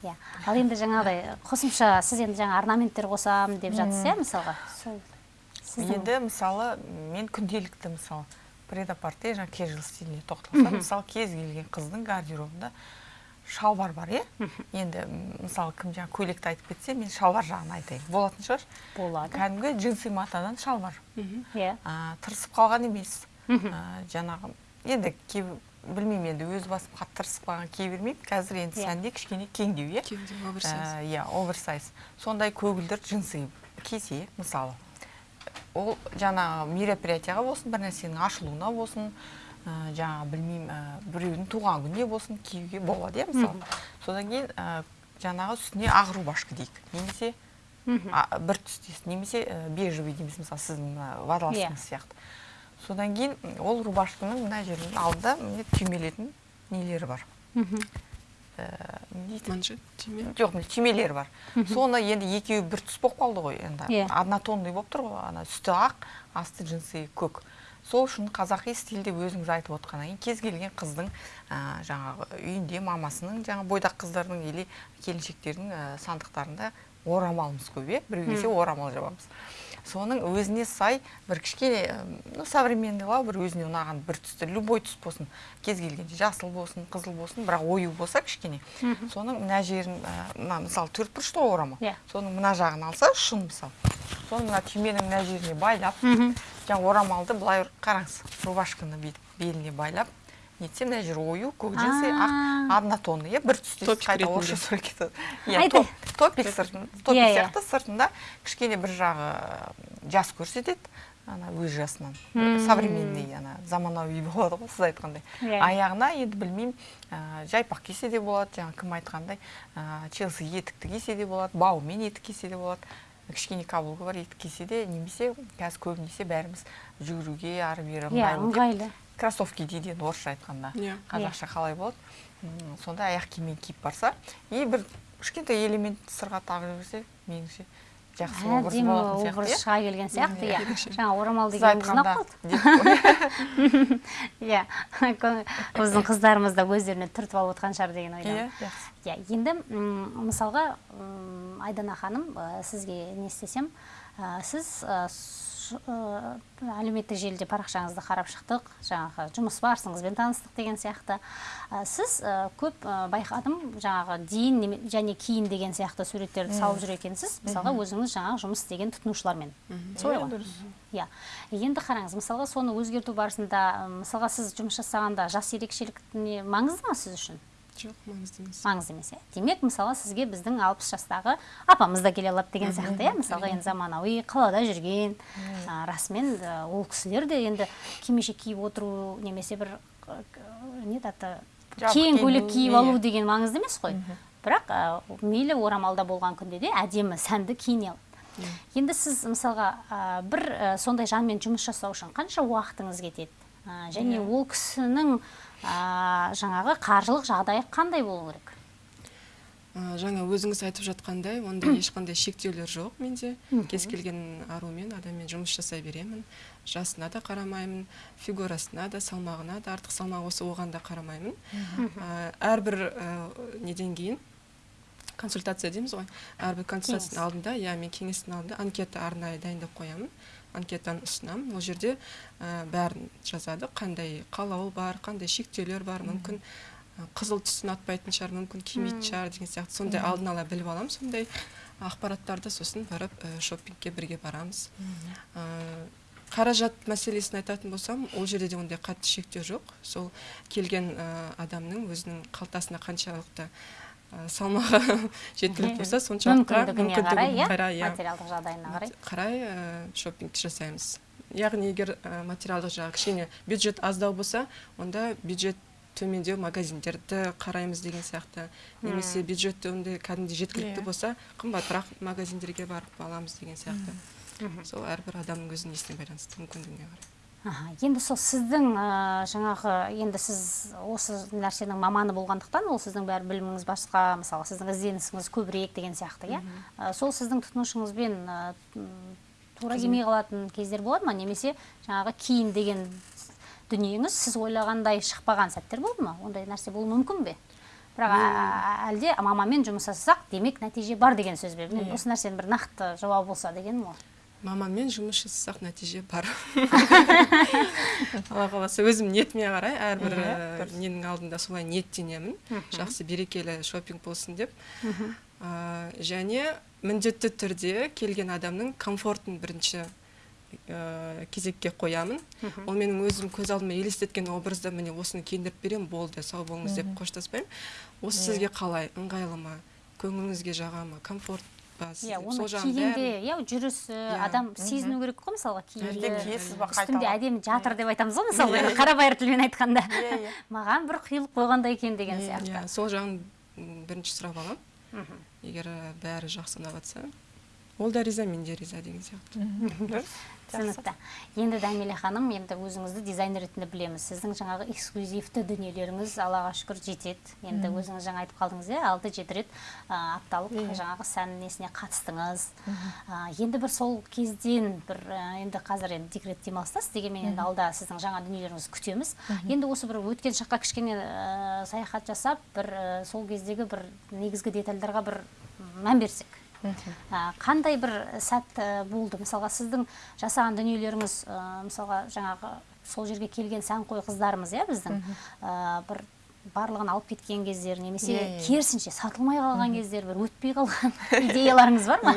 [SPEAKER 1] Иә. Ал енді жаңағыдай қосымша сіз енді жаңа орнаменттер қосамын деп жатсыз иә мысалға? Сол.
[SPEAKER 2] Енді мысалы мен күнделікті мысалы предапорте жаңағы кежуал стиліне тоқталсам мысалы кез келген қыздың гардеробында шалбар бар иә? Енді мысалы кім жаңағы көйлекті айтып кетсе мен шалбар жағын айтайын. Болатын шығар.
[SPEAKER 1] Болады.
[SPEAKER 2] Кәдімгі джинсы матадан шалбар.
[SPEAKER 1] Иә.
[SPEAKER 2] Тырысып қалған емес. Жаңағы енді білмеймін енді өз басым қатты тырысып қалған кие бермеймін. Қазір енді
[SPEAKER 1] Иә.
[SPEAKER 2] сәнде кішкене кеңдеу иә?
[SPEAKER 3] Оверсайз.
[SPEAKER 2] Иә оверсайз. Сондай көгілдір джинсы кисе мысалы. Ол жаңағы мероприятияға болсын бір нәрсенің ашылуына болсын ә, жаңағы білмеймін ә, біреудің туған күніне болсын киюге болады иә мысалы содан кейін ә, жаңағы үстіне ақ рубашка дейік немесе а, бір түстес немесе ә, бежевый дейміз мысалы сіздің мына водолазкаңыз сияқты содан кейін ол рубашканың мына жерінің алдында міне түймелетін нелері бар не дейді
[SPEAKER 3] манжет түйме
[SPEAKER 2] жоқ міне түймелері бар соны енді екеуі бір түс болып қалды ғой енді
[SPEAKER 1] Иә.
[SPEAKER 2] однотонный болып тұр ғой ана үсті ақ асты джинсы көк сол үшін қазақи стиль деп өзіңіз айтып отқаннан кейін кез келген қыздың ә, жаңағы үйінде мамасының жаңа бойдақ қыздардың или келіншектердің ә, сандықтарында орамалымыз көп иә? Біреу келсе орамал жабамыз. Соның өзіне сай бір кішкене ну современныйлау бір өзіне ұнаған бір түсті любой түс болсын. Кез келген жасыл болсын қызыл болсын бірақ ою болса кішкене. Соның мына жерін мына мысалы төрт бұрышты ғой орамал.
[SPEAKER 1] Иә.
[SPEAKER 2] соның мына жағын алса шын мысалы соны мына түйменің мына жеріне байлап жаңа орамалды былай қараңыз рубашканы бүйтіп беліне байлап нетсе мына жер ою көк джинсы ақ однотонный иә бір түстес
[SPEAKER 3] Топик
[SPEAKER 2] қайта орысша сөйлеп кетеді иә топик сыртын топик
[SPEAKER 1] Иә, иә.
[SPEAKER 2] сияқты сыртында кішкене бір жағы жас көрсетеді ана өз жасынан. Современный ана заманауи болады ғой сіз айтқандай.
[SPEAKER 1] Иә.
[SPEAKER 2] аяғына енді білмеймін ә, жайпақ кисе де болады жаңа кім айтқандай ә, челси етікті кисе де болады бауымен етік кисе де болады. Кішкене каблугі бар етік кисе де немесе қазір көбінесе бәріміз жүгіруге ары бері
[SPEAKER 1] иә
[SPEAKER 2] ыңғайлы кроссовки дейді енді орысша айтқанда
[SPEAKER 3] Иә.
[SPEAKER 2] қазақша қалай болады? М, сондай аяқ киіммен киіп барса и бір кішкентай элемент сырға тағып жіберсе меніңше жақсы образ
[SPEAKER 1] образ
[SPEAKER 2] сияқты
[SPEAKER 1] шыға келген сияқты иә. *laughs* Жаңа орамал дегеніміз ұнап қалды иә. Біздің қыздарымыз да өздеріне түртіп алып отқан шығар деген
[SPEAKER 2] иә
[SPEAKER 1] ойдамын. иә енді мысалға айдана ханым ә, сізге не істесем ә, сіз ә, әлеуметтік желіде парақшаңызды қарап шықтық. Жаңағы жұмыс барысыңызбен таныстық деген сияқты. Ә, сіз ә, көп ә, байқадым жаңағы дейін және кейін деген сияқты суреттерді салып жүр екенсіз. Мысалға өзіңіз жаңағы жұмыс істеген тұтынушылармен. Солай ғой.
[SPEAKER 2] дұрыс.
[SPEAKER 1] иә. Енді қараңыз мысалға соны өзгерту барысында мысалға сіз жұмыс жасағанда жас ерекшелік маңызды ма сіз үшін?
[SPEAKER 3] Жоқ маңызды емес
[SPEAKER 1] маңызды емес иә. Демек мысалы сізге біздің алпыс жастағы апамыз да келе алады деген сияқты иә. мысалға енді заманауи қалада жүрген ә, расымен ол кісілер де енді кимешек киіп отыру немесе бір не аты? Кең көйлек киіп
[SPEAKER 2] иә.
[SPEAKER 1] алу деген маңызды емес қой. Бірақ ә, мейлі орамалда болған күнде де әдемі сәнді киіне алады. Енді сіз мысалға ә, бір ә, сондай жанмен жұмыс жасау үшін қанша уақытыңыз кетеді? Және ол кісінің ә, жаңағы қаржылық жағдайы қандай болу керек?
[SPEAKER 3] Ә, жаңа өзіңіз айтып жатқандай ондай ешқандай шектеулер жоқ менде. Кез келген арумен адаммен жұмыс жасай беремін. Жасына да қарамаймын фигурасына да салмағына да артық салмақ осы оған да қарамаймын. Ә, әрбір ә, неден кейін? Консультация дейміз ғой. Әрбір консультацияның алдында иә мен кеңестің алдында анкета арнайы дайындап қоямын. Анкетаны ұсынамын ол жерде ә, бәрін жазады. Қандай қалауы бар қандай шектеулер бар мүмкін ә, қызыл түс ұнатпайтын шығар мүмкін кимейтін шығар деген сияқты. Сондай алдын ала біліп аламын. Сондай ақпараттарды сосын барып ә, шопингке бірге барамыз. Ә, қаражат мәселесін айтатын болсам ол жерде де ондай қатты шектеу жоқ. Сол келген ә, адамның өзінің қалтасына қаншалықты салмағы *laughs* жеткілікті болса соншалыққа
[SPEAKER 1] мүмкіндігіне қарай иә?
[SPEAKER 3] қарай иә.
[SPEAKER 1] Материалдық жағдайына қарай.
[SPEAKER 3] қарай ә, шопингті жасаймыз. Яғни егер ә, материалдық жағы кішкене бюджет аздау болса онда бюджет төмендеу магазиндерді қараймыз деген сияқты. Немесе бюджет ондай кәдімгідей жеткілікті
[SPEAKER 2] Иә.
[SPEAKER 3] болса қымбатырақ магазиндерге барып аламыз деген сияқты. Сол әрбір адамның өзінің несіне байланысты мүмкіндігіне қарай.
[SPEAKER 1] Аха, енді сол сіздің ә, жаңағы енді сіз осы нәрсенің маманы болғандықтан ол сіздің бәрі біліміңіз басқа мысалы сіздің ізденісіңіз көбірек деген сияқты иә? Ә, сол сіздің тұтынушыңызбен ә, тура келмей қалатын кездер болады ма? Немесе жаңағы киім деген дүниеңіз сіз ойлағандай шықпаған сәттер болды ма? Ондай нәрсе болуы мүмкін бе? Бірақ әлде мамамен жұмыс жасасақ демек нәтиже бар деген сөз бе? Осы нәрсенің бір нақты жауабы болса дегенім ғой
[SPEAKER 3] маманмен жұмыс жасасақ нәтиже бар. *laughs* Алла қаласа өзім ниетіме қарай әрбір
[SPEAKER 2] Иә,
[SPEAKER 3] ә, ненің алдында солай ниеттенемін. Жақсы берекелі шопинг болсын деп. Ә, және міндетті түрде келген адамның комфортын бірінші ә, кезекке қоямын. Ол менің өзім көз алдыма елестеткен образда міне осыны киіндіріп беремін болды сау болыңыз деп қоштаспаймын. Осы сізге қалай ыңғайлы ма көңіліңізге жаға ма комфорт
[SPEAKER 1] иә оны кигенде иә жүрісі адам сезіну керек қой мысалға киімді үстінде әдемі жатыр деп айтамыз ғой мысалы енді қарабайыр тілмен айтқанда.
[SPEAKER 2] Иә, иә. *laughs*
[SPEAKER 1] маған бір құйылып қойғандай екен деген
[SPEAKER 3] иә
[SPEAKER 1] сияқты.
[SPEAKER 3] сол жағын бірінші сұрап аламын. Егер ә, бәрі жақсы ұнап жатса ол да риза мен де риза деген сияқты. *laughs*
[SPEAKER 1] түсінікті. Енді дәмеле ханым енді өзіңізді дизайнер ретінде білеміз. Сіздің жаңағы эксклюзивті дүниелеріңіз аллаға шүкір жетеді. Енді өзіңіз жаңа айтып қалдыңыз иә алты жеті рет ә, апталық жаңағы сән несіне қатыстыңыз. Ә, енді бір сол кезден бір ә, енді қазір енді декрет демалыстасыз дегенмен енді алда сіздің жаңа дүниелеріңізді күтеміз. Енді осы бір өткен шаққа кішкене саяхат жасап бір сол кездегі бір негізгі детальдарға бір мән берсек. Қандай бір сәт ә, болды? мысалға сіздің жасаған дүниелеріңіз ә, мысалға жаңағы сол жерге келген сәнқой қыздарымыз иә біздің? Ә, бір барлығын алып кеткен кездер немесе
[SPEAKER 2] Иә, иә.
[SPEAKER 1] керісінше сатылмай қалған кездер бір өтпей қалған *laughs* идеяларыңыз бар ма?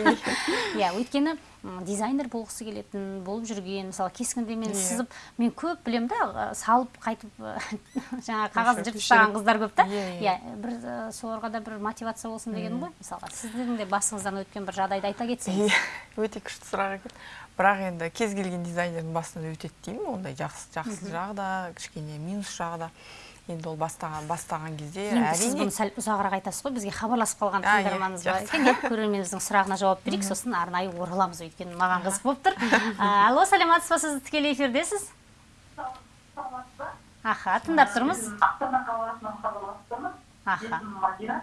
[SPEAKER 1] Иә. Өйткені м, дизайнер болғысы келетін болып жүрген мысалы кескіндемен
[SPEAKER 2] Иә.
[SPEAKER 1] сызып мен көп білемін да салып қайтып *laughs* жаңағы қағаз жыртып тастаған қыздар көп та.
[SPEAKER 2] Иә,
[SPEAKER 1] иә. Бір соларға да бір мотивация болсын дегенім ғой. Мысалға сіздің де басыңыздан өткен бір жағдайды айта кетсеңіз.
[SPEAKER 2] Иә, өте күшті сұрақ екен. Бірақ енді кез келген дизайнердің басынан өтеді деймін ондай жақсы жақсы жағы да кішкене минус жағы да. Енді ол бастаған бастаған кезде
[SPEAKER 1] енді сіз
[SPEAKER 2] әрине
[SPEAKER 1] бұны сәл ұзағырақ айтасыз ғой бізге хабарласып қалған тыңдарманымыз бар. екен иә көрерменіміздің сұрағына жауап берейік сосын арнайы ораламыз өйткені маған қызық болып тұр. Алло саламатсыз ба сіз тікелей эфирдесіз? Аха тыңдап тұрмыз.
[SPEAKER 4] Астана қаласынан хабарласып тұрмын
[SPEAKER 1] Аха.
[SPEAKER 4] есімім мадина.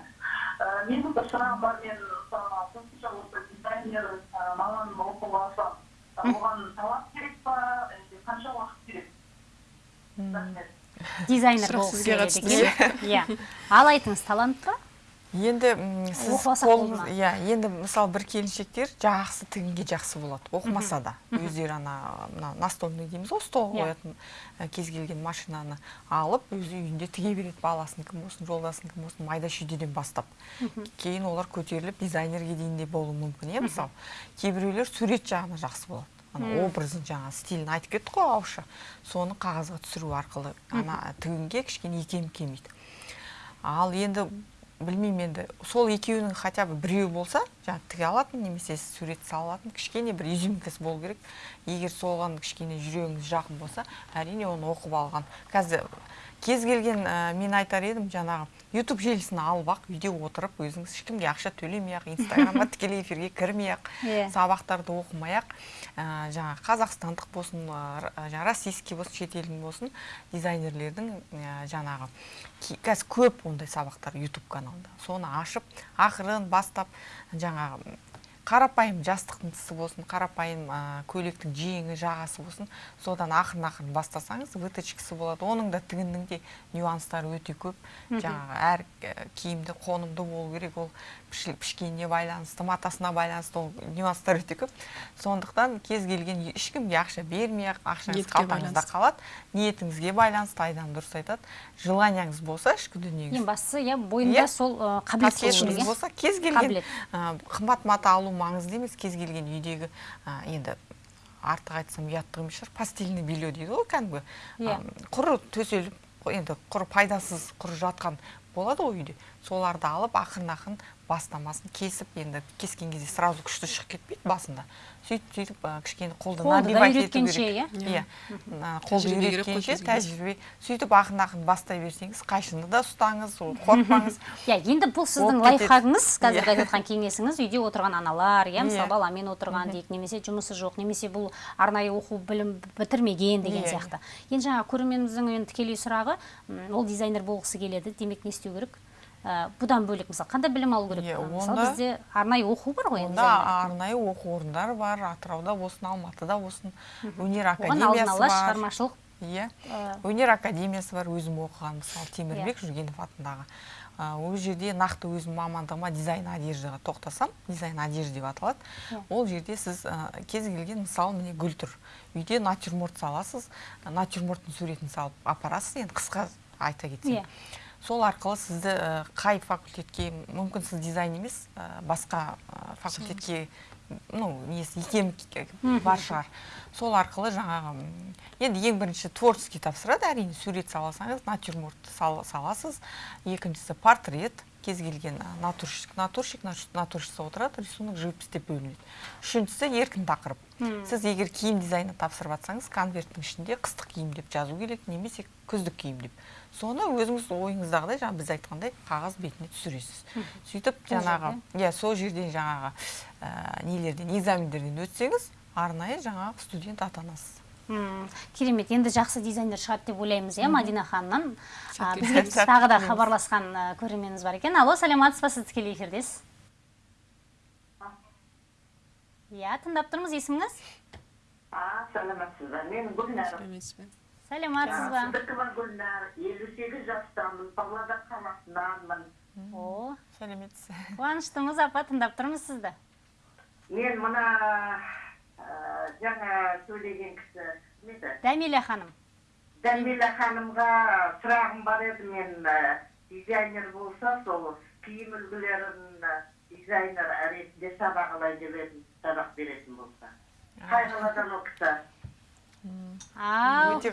[SPEAKER 4] Ә, менің бір сұрағым бар мен мысалы қосымша осы дизайнер ә, мамандығын оқуға алсам ә, оған талап керек па? Әлде қанша уақыт керек? Рахмет.
[SPEAKER 1] Дизайнер болғысы
[SPEAKER 3] сізге
[SPEAKER 1] келеді
[SPEAKER 3] қатысты.
[SPEAKER 1] екен. иә. Ал айтыңыз талант па?
[SPEAKER 2] Енді сіз иә енді мысалы бір келіншектер жақсы тігінге жақсы болады. Оқымаса да. Өздері ана мына настольный дейміз ғой столға
[SPEAKER 1] Иә.
[SPEAKER 2] қоятын кез келген машинаны алып өзі үйінде тіге береді. Баласынікі болсын жолдасынікі болсын майда шүйдеден бастап. Кейін олар көтеріліп дизайнерге дейін де болуы мүмкін иә мысалы. Кейбіреулер сурет жағына жақсы болады. Ана образын жаңағы стилін айтып кеттік қой ауызша. Соны қағазға түсіру арқылы ана тігінге кішкене икем келмейді. Ал енді білмеймін енді сол екеуінің хотя бы біреуі болса жаңағы тіге алатын немесе сурет сала алатын кішкене бір изюминкасы болу керек. Егер соған кішкене жүрегіңіз жақын болса әрине оны оқып алған. Қазір кез келген ә, мен айтар едім жаңағы ютуб желісін алып ақ үйде отырып өзіңіз ешкімге ақша төлемей ақ инстаграмға *laughs* тікелей эфирге кірмей ақ
[SPEAKER 1] Иә.
[SPEAKER 2] сабақтарды оқымай ақ ә, жаңағы қазақстандық болсын ә, р- жаңағы российский болсын шетелдің болсын дизайнерлердің ә, жаңағы қазір көп ондай сабақтар ютуб каналында соны ашып ақырын бастап жаңағы қарапайым жастықтың тысы болсын қарапайым ә, көйлектің жеңі жағасы болсын содан ақырын ақырын бастасаңыз выточкасы болады. Оның да тігіннің де нюанстары өте көп. Жаңағы әр ә, киімді қонымды болу керек. Ол пішкеніне байланысты матасына байланысты ол нюанстар өте көп. Сондықтан кез келген ешкімге ақша бермей ақ ақшаңыз қалтаңызда қалады. Ниетіңізге байланысты айдан дұрыс айтады. Желанияңыз болса ішкі дүниеңіз.
[SPEAKER 1] Ең бастысы иә бойында
[SPEAKER 2] Иә.
[SPEAKER 1] сол ы, қабілет иә?
[SPEAKER 2] болса кез келген қымбат мата алу маңызды емес кез келген үйдегі ә, енді артық айтсам ұяттық емес шығар постельный белье дейді ғой кәдімгі.
[SPEAKER 1] Иә.
[SPEAKER 2] ә, құр төселіп енді құр пайдасыз құр жатқан болады ғой үйде. Соларды алып ақырын ақырын бастамасын кесіп енді кескен кезде сразу күшті шығып кетпейді басында. Сөйтіп сөйтіп кішкене қолды набивать ету
[SPEAKER 1] үйреткенше,
[SPEAKER 2] керек.
[SPEAKER 1] иә?
[SPEAKER 2] иә қолды
[SPEAKER 3] Тәжірибе керек қой
[SPEAKER 2] үйреткенше тәжірибе сөйтіп ақырын ақырын бастай берсеңіз қайшыны да ұстаңыз ол *laughs* қорықпаңыз
[SPEAKER 1] иә енді бұл сіздің лайфхагыңыз қазіргі
[SPEAKER 2] Иә.
[SPEAKER 1] айтып жатқан кеңесіңіз үйде отырған аналар иә мысалы
[SPEAKER 2] Иә.
[SPEAKER 1] баламен отырған дейік немесе жұмысы жоқ немесе бұл арнайы оқу білім бітірмеген деген
[SPEAKER 2] Иә.
[SPEAKER 1] сияқты енді жаңа көрерменіміздің енді тікелей сұрағы ол дизайнер болғысы келеді демек не істеу керек Ә, бұдан бөлек мысалы қандай білім алу керек? Мысалы бізде арнайы оқу бар ғой енді
[SPEAKER 2] онда арнайы оқу орындары бар атырауда болсын алматыда болсын өнер академиясы бар.
[SPEAKER 1] шығармашылық
[SPEAKER 2] иә өнер академиясы бар өзім оқыған мысалы темірбек
[SPEAKER 1] Иә.
[SPEAKER 2] жүргенов атындағы. А, ол жерде нақты өзім мамандығыма дизайн одеждаға тоқтасам дизайн одежда деп аталады.
[SPEAKER 1] Иә.
[SPEAKER 2] ол жерде сіз кез келген мысалы міне гүл тұр үйде натюрморт саласыз натюрморттың суретін салып апарасыз енді қысқа айта кетсем.
[SPEAKER 1] Иә.
[SPEAKER 2] Сол арқылы сізді қай факультетке мүмкін сіз дизайн емес басқа факультетке ну несі икем бар шығар. Сол арқылы жаңағы енді ең бірінші творческий тапсырады әрине сурет саласаңыз натюрмортты сал, саласыз. Екіншісі портрет кез келген натурщик натурщик нат- натурщица отырады рисунок живопись деп бөлінеді. Үшіншісі еркін тақырып. Сіз егер киім дизайны тапсырып жатсаңыз конверттің ішінде қыстық киім деп жазу керек немесе күздік киім деп. Соны өзіңіз ойыңыздағыдай жаңа біз айтқандай қағаз бетіне түсіресіз. Сөйтіп
[SPEAKER 1] Сол
[SPEAKER 2] жаңағы иә сол жерден жаңағы ә, нелерден экзамендерден өтсеңіз арнайы жаңағы студент атанасыз
[SPEAKER 1] М, керемет. Енді жақсы дизайнер шығады деп ойлаймыз иә мадина ханымнан бізге *laughs* тағы да хабарласқан көрерменіміз бар екен. Алло саламатсыз ба? Сіз тікелей эфирдесіз иә тыңдап тұрмыз есіміңіз?
[SPEAKER 4] А саламатсыз ба? Мен гүлнар.
[SPEAKER 3] Сәлеметсіз
[SPEAKER 1] сәлематсыз ба?
[SPEAKER 4] Сіздікі бар гүлнар. елу сегіз жастамын. Павлодар қаласынанмын
[SPEAKER 1] о
[SPEAKER 2] сәлеметсіз.
[SPEAKER 1] Қуаныштымыз апа тыңдап тұрмыз сізді.
[SPEAKER 4] Мен мына жаңа сөйлеген кісі кім еді
[SPEAKER 1] дәмила ханым.
[SPEAKER 4] Дәмила ханымға сұрағым бар еді мен ә, дизайнер болса сол киім үлгілерін ә, дизайнер ретінде сабақ алайын деп едім сабақ беретін болса. Қай қаладан ол кісі
[SPEAKER 2] Өте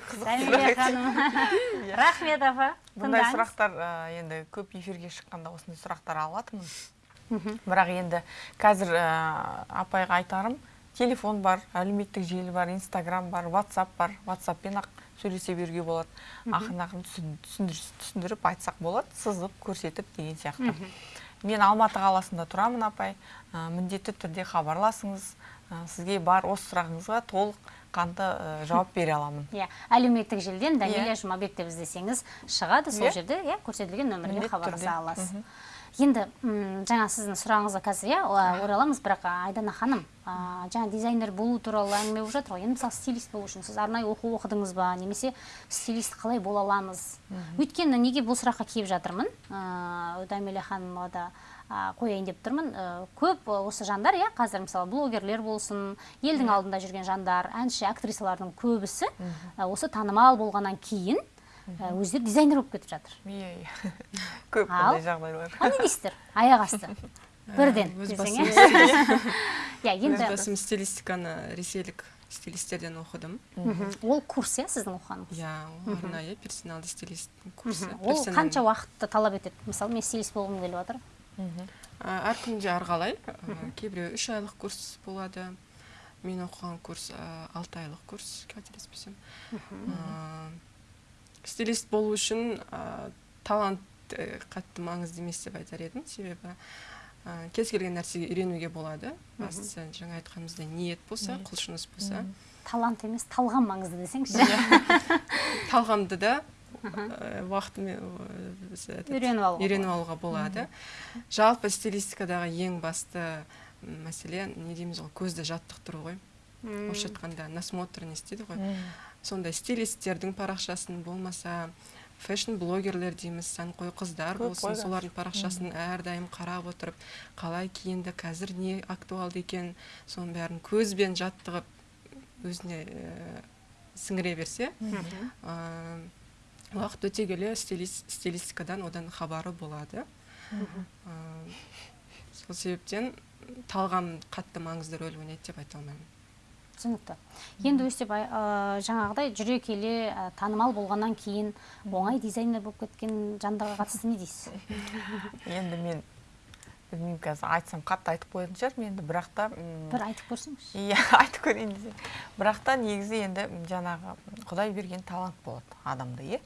[SPEAKER 1] ханым. *laughs* рахмет апа
[SPEAKER 2] бұндай сұрақтар ә, енді көп эфирге шыққанда осындай сұрақтар алатынмын бірақ енді қазір ә, апайға айтарым телефон бар әлеуметтік желі бар инстаграм бар ватсап бар. Ватсаппен ақ сөйлесе беруге болады. Ақырын ақырын түсін- түсіндір- түсіндіріп айтсақ болады сызып көрсетіп деген сияқты. Мен алматы қаласында тұрамын апай. Ә, міндетті түрде хабарласыңыз. Ә, сізге бар осы сұрағыңызға толыққанды ә, жауап бере аламын.
[SPEAKER 1] Иә әлеуметтік желіден дәмила
[SPEAKER 2] Иә.
[SPEAKER 1] жұмабек деп іздесеңіз шығады. Сол
[SPEAKER 2] Иә.
[SPEAKER 1] жерде иә көрсетілген нөмірге хабарласа аласыз. Енді жаңа сіздің сұрағыңызға қазір иә ораламыз бірақ айдана ханым жаңа дизайнер болу туралы әңгіме болып жатыр ғой. Енді мысалы стилист болу үшін сіз арнайы оқу оқыдыңыз ба немесе стилист қалай бола аламыз? Өйткені неге бұл сұраққа келіп жатырмын? Ыыы дәмила ханымға да қояйын деп тұрмын. Ә, көп осы жандар иә қазір мысалы блогерлер болсын елдің алдында жүрген жандар әнші актрисалардың көбісі осы танымал болғаннан кейін өздері дизайнер болып кетіп жатыр.
[SPEAKER 2] Иә иә *laughs* көп
[SPEAKER 1] Ал?
[SPEAKER 2] ондай жағдайлар.
[SPEAKER 1] а не дейсіздер аяқ асты. Бірден
[SPEAKER 3] өз
[SPEAKER 1] десең
[SPEAKER 3] басым
[SPEAKER 1] иә? *laughs* иә
[SPEAKER 3] өз басым стилистиканы ресейлік стилистерден оқыдым.
[SPEAKER 1] Ол курс иә сіздің оқығаныңыз?
[SPEAKER 3] Иә арнайы персоналды стилисттің курсы
[SPEAKER 1] ол қанша уақытты талап етеді? Мысалы мен стилист болғым келіп жатыр.
[SPEAKER 3] А, әр күнде әрқалай кейбіреу үш айлық курс болады. Мен оқыған курс алты айлық курс қателеспесем. Стилист болу үшін ә, талант ә, қатты маңызды емес деп айтар едім. Себебі ә, кез келген нәрсеге үйренуге болады. Бастысы жаңа айтқанымыздай ниет болса құлшыныс болса.
[SPEAKER 1] Талант емес талғам маңызды десеңізші *laughs*
[SPEAKER 3] талғамды да уақытымен
[SPEAKER 1] Үйреніп алуға
[SPEAKER 3] үйреніп алуға болады. жалпы стилистикадағы ең басты мәселе не дейміз ғой көзді жаттықтыру ғой. Орысша айтқанда насмотренность дейді ғой. Сондай стилисттердің парақшасын болмаса фэшн блогерлер дейміз сәнқой қыздар болсын солардың парақшасын әрдайым қарап отырып қалай киінді қазір не актуалды екен соның бәрін көзбен жаттығып өзіне ә, сіңіре берсе ә, уақыт өте келе стилис- стилистикадан одан хабары болады. Ә, сол себептен талғам қатты маңызды рөл ойнайды деп айта алмаймын.
[SPEAKER 1] Түсінікті. Енді өстіп ай- ә, жаңағыдай жүре келе ә, танымал болғаннан кейін оңай дизайнер болып кеткен жандарға қатысты не дейсіз?
[SPEAKER 2] Енді мен білмеймін қазір айтсам қатты айтып қоятын шығармын енді бірақ та
[SPEAKER 1] бір айтып көрсеңізші.
[SPEAKER 2] Иә *laughs* айтып көрейін десем бірақ та негізі енді жаңағы құдай берген талант болады адамда иә?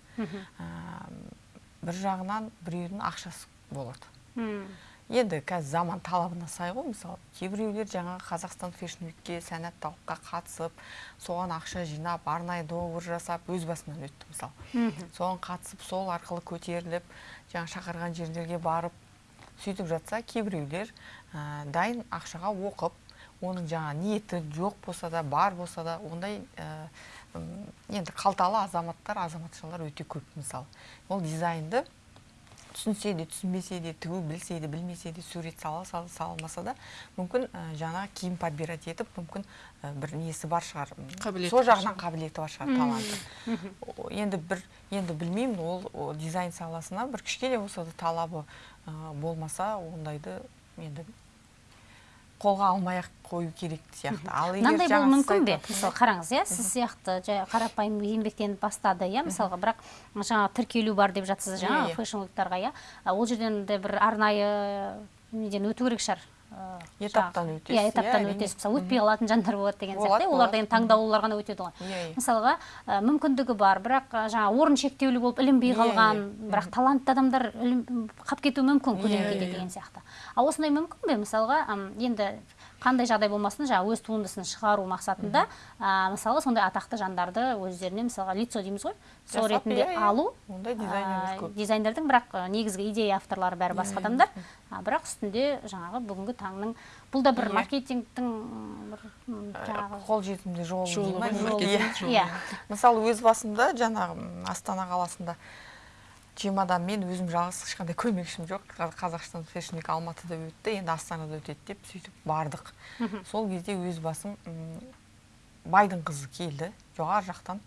[SPEAKER 2] Бір жағынан біреудің ақшасы болады.
[SPEAKER 1] Мм.
[SPEAKER 2] Енді қазір заман талабына сай ғой мысалы кейбіреулер жаңағы қазақстан фэшн викке сәнатталыққа қатысып соған ақша жинап арнайы договор жасап өз басынан өтті мысалы. Соған қатысып сол арқылы көтеріліп жаңа шақырған жерлерге барып сөйтіп жатса кейбіреулер ә, дайын ақшаға оқып оның жаңа ниеті жоқ болса да бар болса да ондай ә, енді қалталы азаматтар азаматшалар өте көп мысалы. Ол дизайнды түсінсе де түсінбесе де тігу білсе де білмесе де сурет сала сала салмаса да мүмкін ә, жаңа киім подбирать етіп мүмкін ә, бір несі бар шығар.
[SPEAKER 3] Қабілеті
[SPEAKER 2] сол жағынан қабілеті бар шығар таланты. Енді бір енді білмеймін ол, о, дизайн саласына бір кішкене болса да талабы ә, болмаса ондайды енді қолға алмай ақ қою керек сияқты. Ал
[SPEAKER 1] мынандай
[SPEAKER 2] сіз
[SPEAKER 1] мүмкін бе? мысалы қараңыз иә сіз сияқты жай қарапайым еңбектеніп бастады иә мысалға бірақ жаңағы тіркелу бар деп жатсыз жаңағы фэшн уиктарға иә. Ол жерден де бір арнайы неден өту керек шығар.
[SPEAKER 2] Этаптан өтесіз,
[SPEAKER 1] иә
[SPEAKER 2] иә,
[SPEAKER 1] этаптан
[SPEAKER 2] әрине.
[SPEAKER 1] өтесіз мысалы өтпей қалатын жандар болады деген сияқты. Иә, оларда енді таңдаулылар ғана өтеді ғой
[SPEAKER 2] Иә, иә.
[SPEAKER 1] мысалға мүмкіндігі бар бірақ жаңағы орын шектеулі болып ілінбей
[SPEAKER 2] Иә,
[SPEAKER 1] қалған
[SPEAKER 2] иә.
[SPEAKER 1] бірақ талантты адамдар қалып кетуі мүмкін
[SPEAKER 2] Иә,
[SPEAKER 1] көлеңкеде
[SPEAKER 2] иә.
[SPEAKER 1] деген сияқты. Ал осындай мүмкін бе? Мысалға енді қандай жағдай болмасын жаңағы өз туындысын шығару мақсатында ә, мысалы сондай атақты жандарды өздеріне мысалға лицо дейміз ғой сол ретінде
[SPEAKER 2] иә,
[SPEAKER 1] алу.
[SPEAKER 2] Ондай
[SPEAKER 1] ә, дизайнердің бірақ негізгі идея авторлары бәрі басқа адамдар. Бірақ үстінде жаңағы бүгінгі таңның бұл да бір
[SPEAKER 2] Иә.
[SPEAKER 1] маркетингтің бір м, жаңағы
[SPEAKER 2] қолжетімді жолы
[SPEAKER 3] Жолы
[SPEAKER 2] Иә. мысалы өз басымда жаңағы астана қаласында чемодан мен өзім жалғыз ешқандай көмекшім жоқ. Қа- қазақстан фэшн вик алматыда өтті енді астанада өтеді деп сөйтіп бардық. Сол кезде өз басым байдың қызы келді. Жоғары жақтан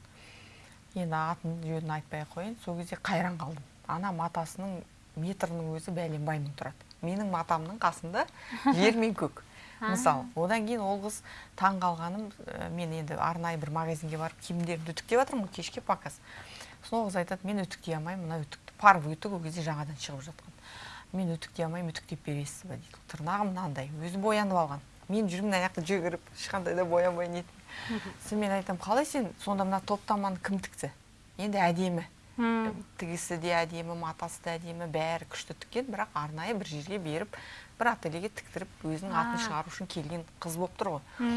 [SPEAKER 2] енді атын жөнін айтпай ақ қояйын. Сол кезде қайран қалдым. Ана матасының метрінің өзі бәленбай мың тұрады. Менің матамның қасында *laughs* жер мен көк. Мысалы одан кейін ол қыз таң қалғаным ә, мен енді арнайы бір магазинге барып киімдерімді үтіктеп жатырмын ғой кешке показ. Сол қыз айтады мен үтіктей алмаймын мына үтікті парвый үтік ол кезде жаңадан шығып жатқан. Мен үтіктей алмаймын үтіктеп бересіз ба дейді. Тырнағым мынандай өзі боянып алған. Мен жүрмін мына жақта жүгіріп ешқандай да боянбай нетпей сосын мен айтамын қалай сен? Сонда мына топтаманы кім тікті? Енді әдемі. Тігісі де әдемі матасы да әдемі бәрі күшті тіккен бірақ арнайы бір жерге беріп бір ательеге тіктіріп өзінің атын шығару үшін келген қыз болып тұр ғой.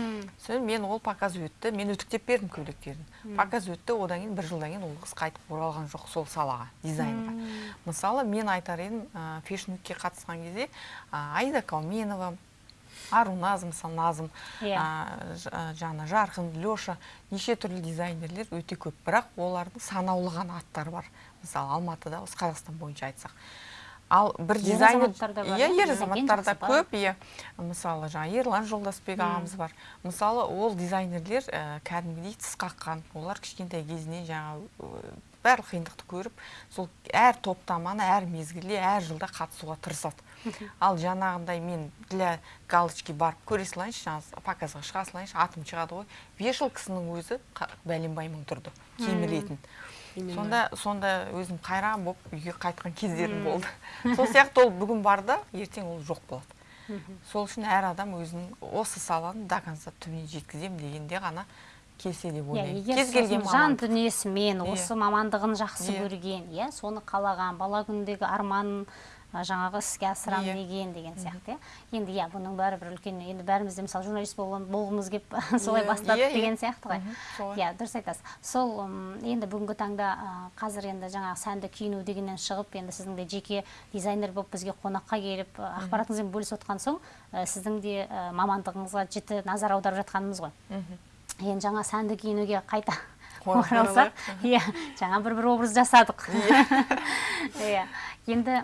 [SPEAKER 2] Сосын мен ол показ өтті мен үтіктеп бердім көйлектерін. Показ өтті одан кейін бір жылдан кейін ол қыз қайтып оралған жоқ сол салаға дизайнға. Мысалы мен айтар едім ә, фэшн викке қатысқан кезде ә, аида кауменова аруназ мысалы назым
[SPEAKER 1] Иә.
[SPEAKER 2] жаңа жарқын леша неше түрлі дизайнерлер өте көп. Бірақ олардың санаулы ғана аттары бар. Мысалы алматыда осы қазақстан бойынша айтсақ. Ал бір
[SPEAKER 1] Ер
[SPEAKER 2] дизайнер
[SPEAKER 1] азаматтар да бар,
[SPEAKER 2] иә ер
[SPEAKER 1] Дизайнер
[SPEAKER 2] азаматтар да
[SPEAKER 1] жақсы бар.
[SPEAKER 2] көп иә. Мысалы жаңа ерлан жолдасбек ағамыз бар. Мысалы ол дизайнерлер ә, кәдімгідей тіс қаққан. Олар кішкентай кезінен жаңа барлық қиындықты көріп сол әр топтаманы әр мезгілде әр жылда қатысуға тырысады. Ал жаңағындай мен для галочки барып көре салайыншы жаңағы показға шыға салайыншы атым шығады ғой. Бес жыл кісінің өзі бәленбай мың тұрды киім ілетін.
[SPEAKER 3] Именно.
[SPEAKER 2] сонда сонда өзім қайран болып үйге қайтқан кездерім болды сол сияқты ол бүгін бар да ертең ол жоқ болады сол үшін әр адам өзінің осы саланы до конца түбіне жеткіземін дегенде ғана келсе деп
[SPEAKER 1] иә
[SPEAKER 2] ойлаймын
[SPEAKER 1] егер
[SPEAKER 2] кез келген
[SPEAKER 1] жан дүниесімен
[SPEAKER 2] Иә.
[SPEAKER 1] осы мамандығын жақсы
[SPEAKER 2] Иә.
[SPEAKER 1] көрген иә соны қалаған бала күніндегі арманын жаңағы іске асырамын
[SPEAKER 2] Иә.
[SPEAKER 1] деген деген сияқты иә. Енді иә бұның бәрі бір үлкен енді бәріміз де мысалы журналист болғымыз келіп *laughs* солай
[SPEAKER 3] Иә.
[SPEAKER 1] бастадық
[SPEAKER 2] Иә,
[SPEAKER 1] деген сияқты ғой. Иә дұрыс айтасыз. Сол енді бүгінгі таңда қазір енді жаңағы сәнді киіну дегеннен шығып енді сіздің де жеке дизайнер болып бізге қонаққа келіп ақпаратыңызбен бөлісіп отқан соң сіздің де мамандығыңызға жіті назар аударып жатқанымыз ғой. Енді жаңа сәнді киінуге қайта *laughs* оралсақ иә жаңа бір бір образ жасадық. *laughs* Иә. Енді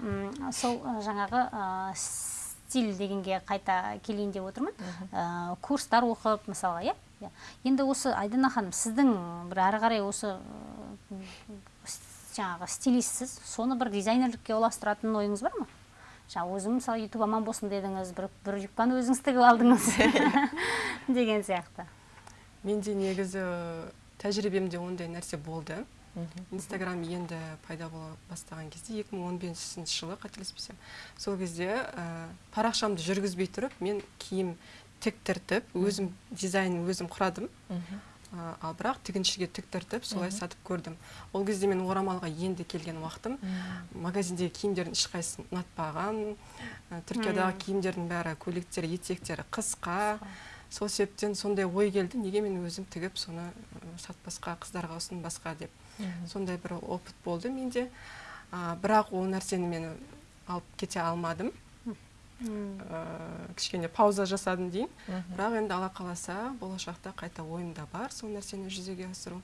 [SPEAKER 1] сол жаңағы ы, стиль дегенге қайта келейін деп отырмын. Курстар оқып мысалға иә Иә. енді осы айдана ханым сіздің бір әрі қарай осы жаңағы стилистсіз соны бір дизайнерлікке ұластыратын ойыңыз бар ма? Жаңа өзім мысалы ютуб аман болсын дедіңіз бір, бір юбканы өзіңіз тігіп алдыңыз *laughs* деген сияқты.
[SPEAKER 3] Менде негізі тәжірибемде ондай нәрсе болды. Инстаграм енді пайда бола бастаған кезде 2015 жылы қателеспесем сол кезде ә, парақшамды жүргізбей тұрып мен киім тіктіртіп өзім дизайнын өзім құрадым. Ә, ал бірақ тігіншіге тіктіртіп солай сатып көрдім. Ол кезде мен орамалға енді келген уақытым магазиндегі киімдердің ешқайсысы ұнатпаған ә, түркиядағы киімдердің бәрі көйлектері етектері қысқа. Сол себептен сондай ой келді неге мен өзім тігіп соны сатпасқа қыздарға ұсынбасқа деп. Сондай бір опыт болды менде. А, бірақ ол нәрсені мен алып кете алмадым. Ә, кішкене пауза жасадым дейін бірақ енді алла қаласа болашақта қайта ойымда бар сол нәрсені жүзеге асыру.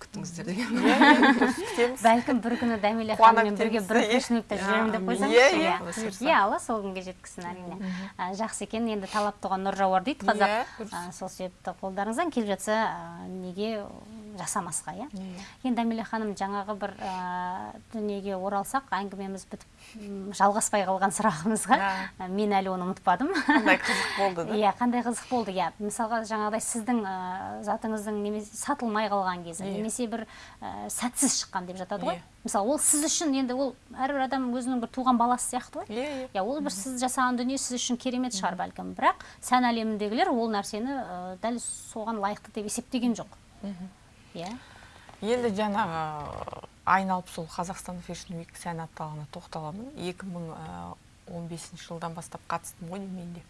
[SPEAKER 3] Күтіңіздер деген
[SPEAKER 2] күтеміз.
[SPEAKER 1] Бәлкім бір күні дәмеле ханыммен бірге бір
[SPEAKER 2] иә.
[SPEAKER 1] флешмобта жүремін деп
[SPEAKER 3] Иә,
[SPEAKER 1] қойсаңыз
[SPEAKER 2] иә,
[SPEAKER 1] иә.
[SPEAKER 2] иә.
[SPEAKER 1] Иә алла сол күнге жеткізсін әрине. А, жақсы екен. Енді талап туған нұр жауар дейді қазақ.
[SPEAKER 2] Иә.
[SPEAKER 1] А, сол себепті қолдарыңыздан келіп жатса а, неге жасамасқа иә? Енді әмеле ханым жаңағы бір ә, дүниеге оралсақ әңгімеміз бітіп жалғаспай қалған сұрағымызға ә, мен әлі оны ұмытпадым.
[SPEAKER 2] Қандай қызық болды да?
[SPEAKER 1] Иә қандай қызық болды иә. Мысалға жаңағыдай сіздің ә, затыңыздың немесе сатылмай қалған кезі
[SPEAKER 2] Иә.
[SPEAKER 1] Немесе бір ә, сәтсіз шыққан деп жатады ғой.
[SPEAKER 2] Иә.
[SPEAKER 1] мысалы ол сіз үшін енді ол әрбір адам өзінің бір туған баласы сияқты ғой.
[SPEAKER 2] Иә иә.
[SPEAKER 1] Иә ол бір сіз жасаған дүние сіз үшін керемет шығар бәлкім. Бірақ сән әлеміндегілер ол нәрсені ә, дәл соған лайықты деп есептеген жоқ. Иә.
[SPEAKER 2] Енді жаңағы айналып сол қазақстан фэшн уик сән апталығына тоқталамын. 2015 жылдан бастап қатыстым ғой деймін мен де.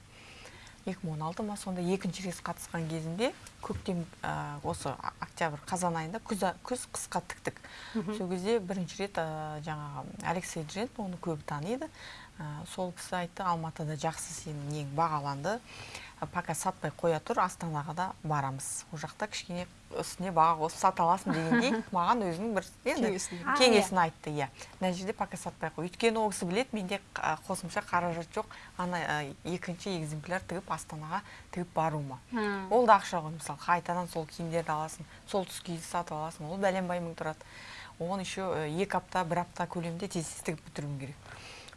[SPEAKER 2] 2016 ма сонда екінші рет қатысқан кезімде көктем ә, осы октябрь қазан айында күз, күз қысқа тіктік. Сол кезде бірінші рет ә, жаңағы алексей джен оны көбі таниды. Ә, сол кісі айтты алматыда жақсы сенің нең бағаланды. Пока сатпай қоя тұр астанаға да барамыз. Ол жақта кішкене үстіне баға қосып сата аласың дегендей *laughs* маған өзінің бір енді
[SPEAKER 3] Кеңесін.
[SPEAKER 2] Айтты иә. мына жерде пока сатпай қой. Өйткені ол кісі біледі менде қосымша қаражат жоқ. Ана екінші экземпляр тігіп астанаға тігіп баруыма. Ол да ақша ғой мысалы қайтадан сол киімдерді аласың сол түс киізді сатып аласың ол бәленбай мың тұрады. Оған еще ә, екі апта бір апта көлемінде тез тез тігіп бітіруім керек.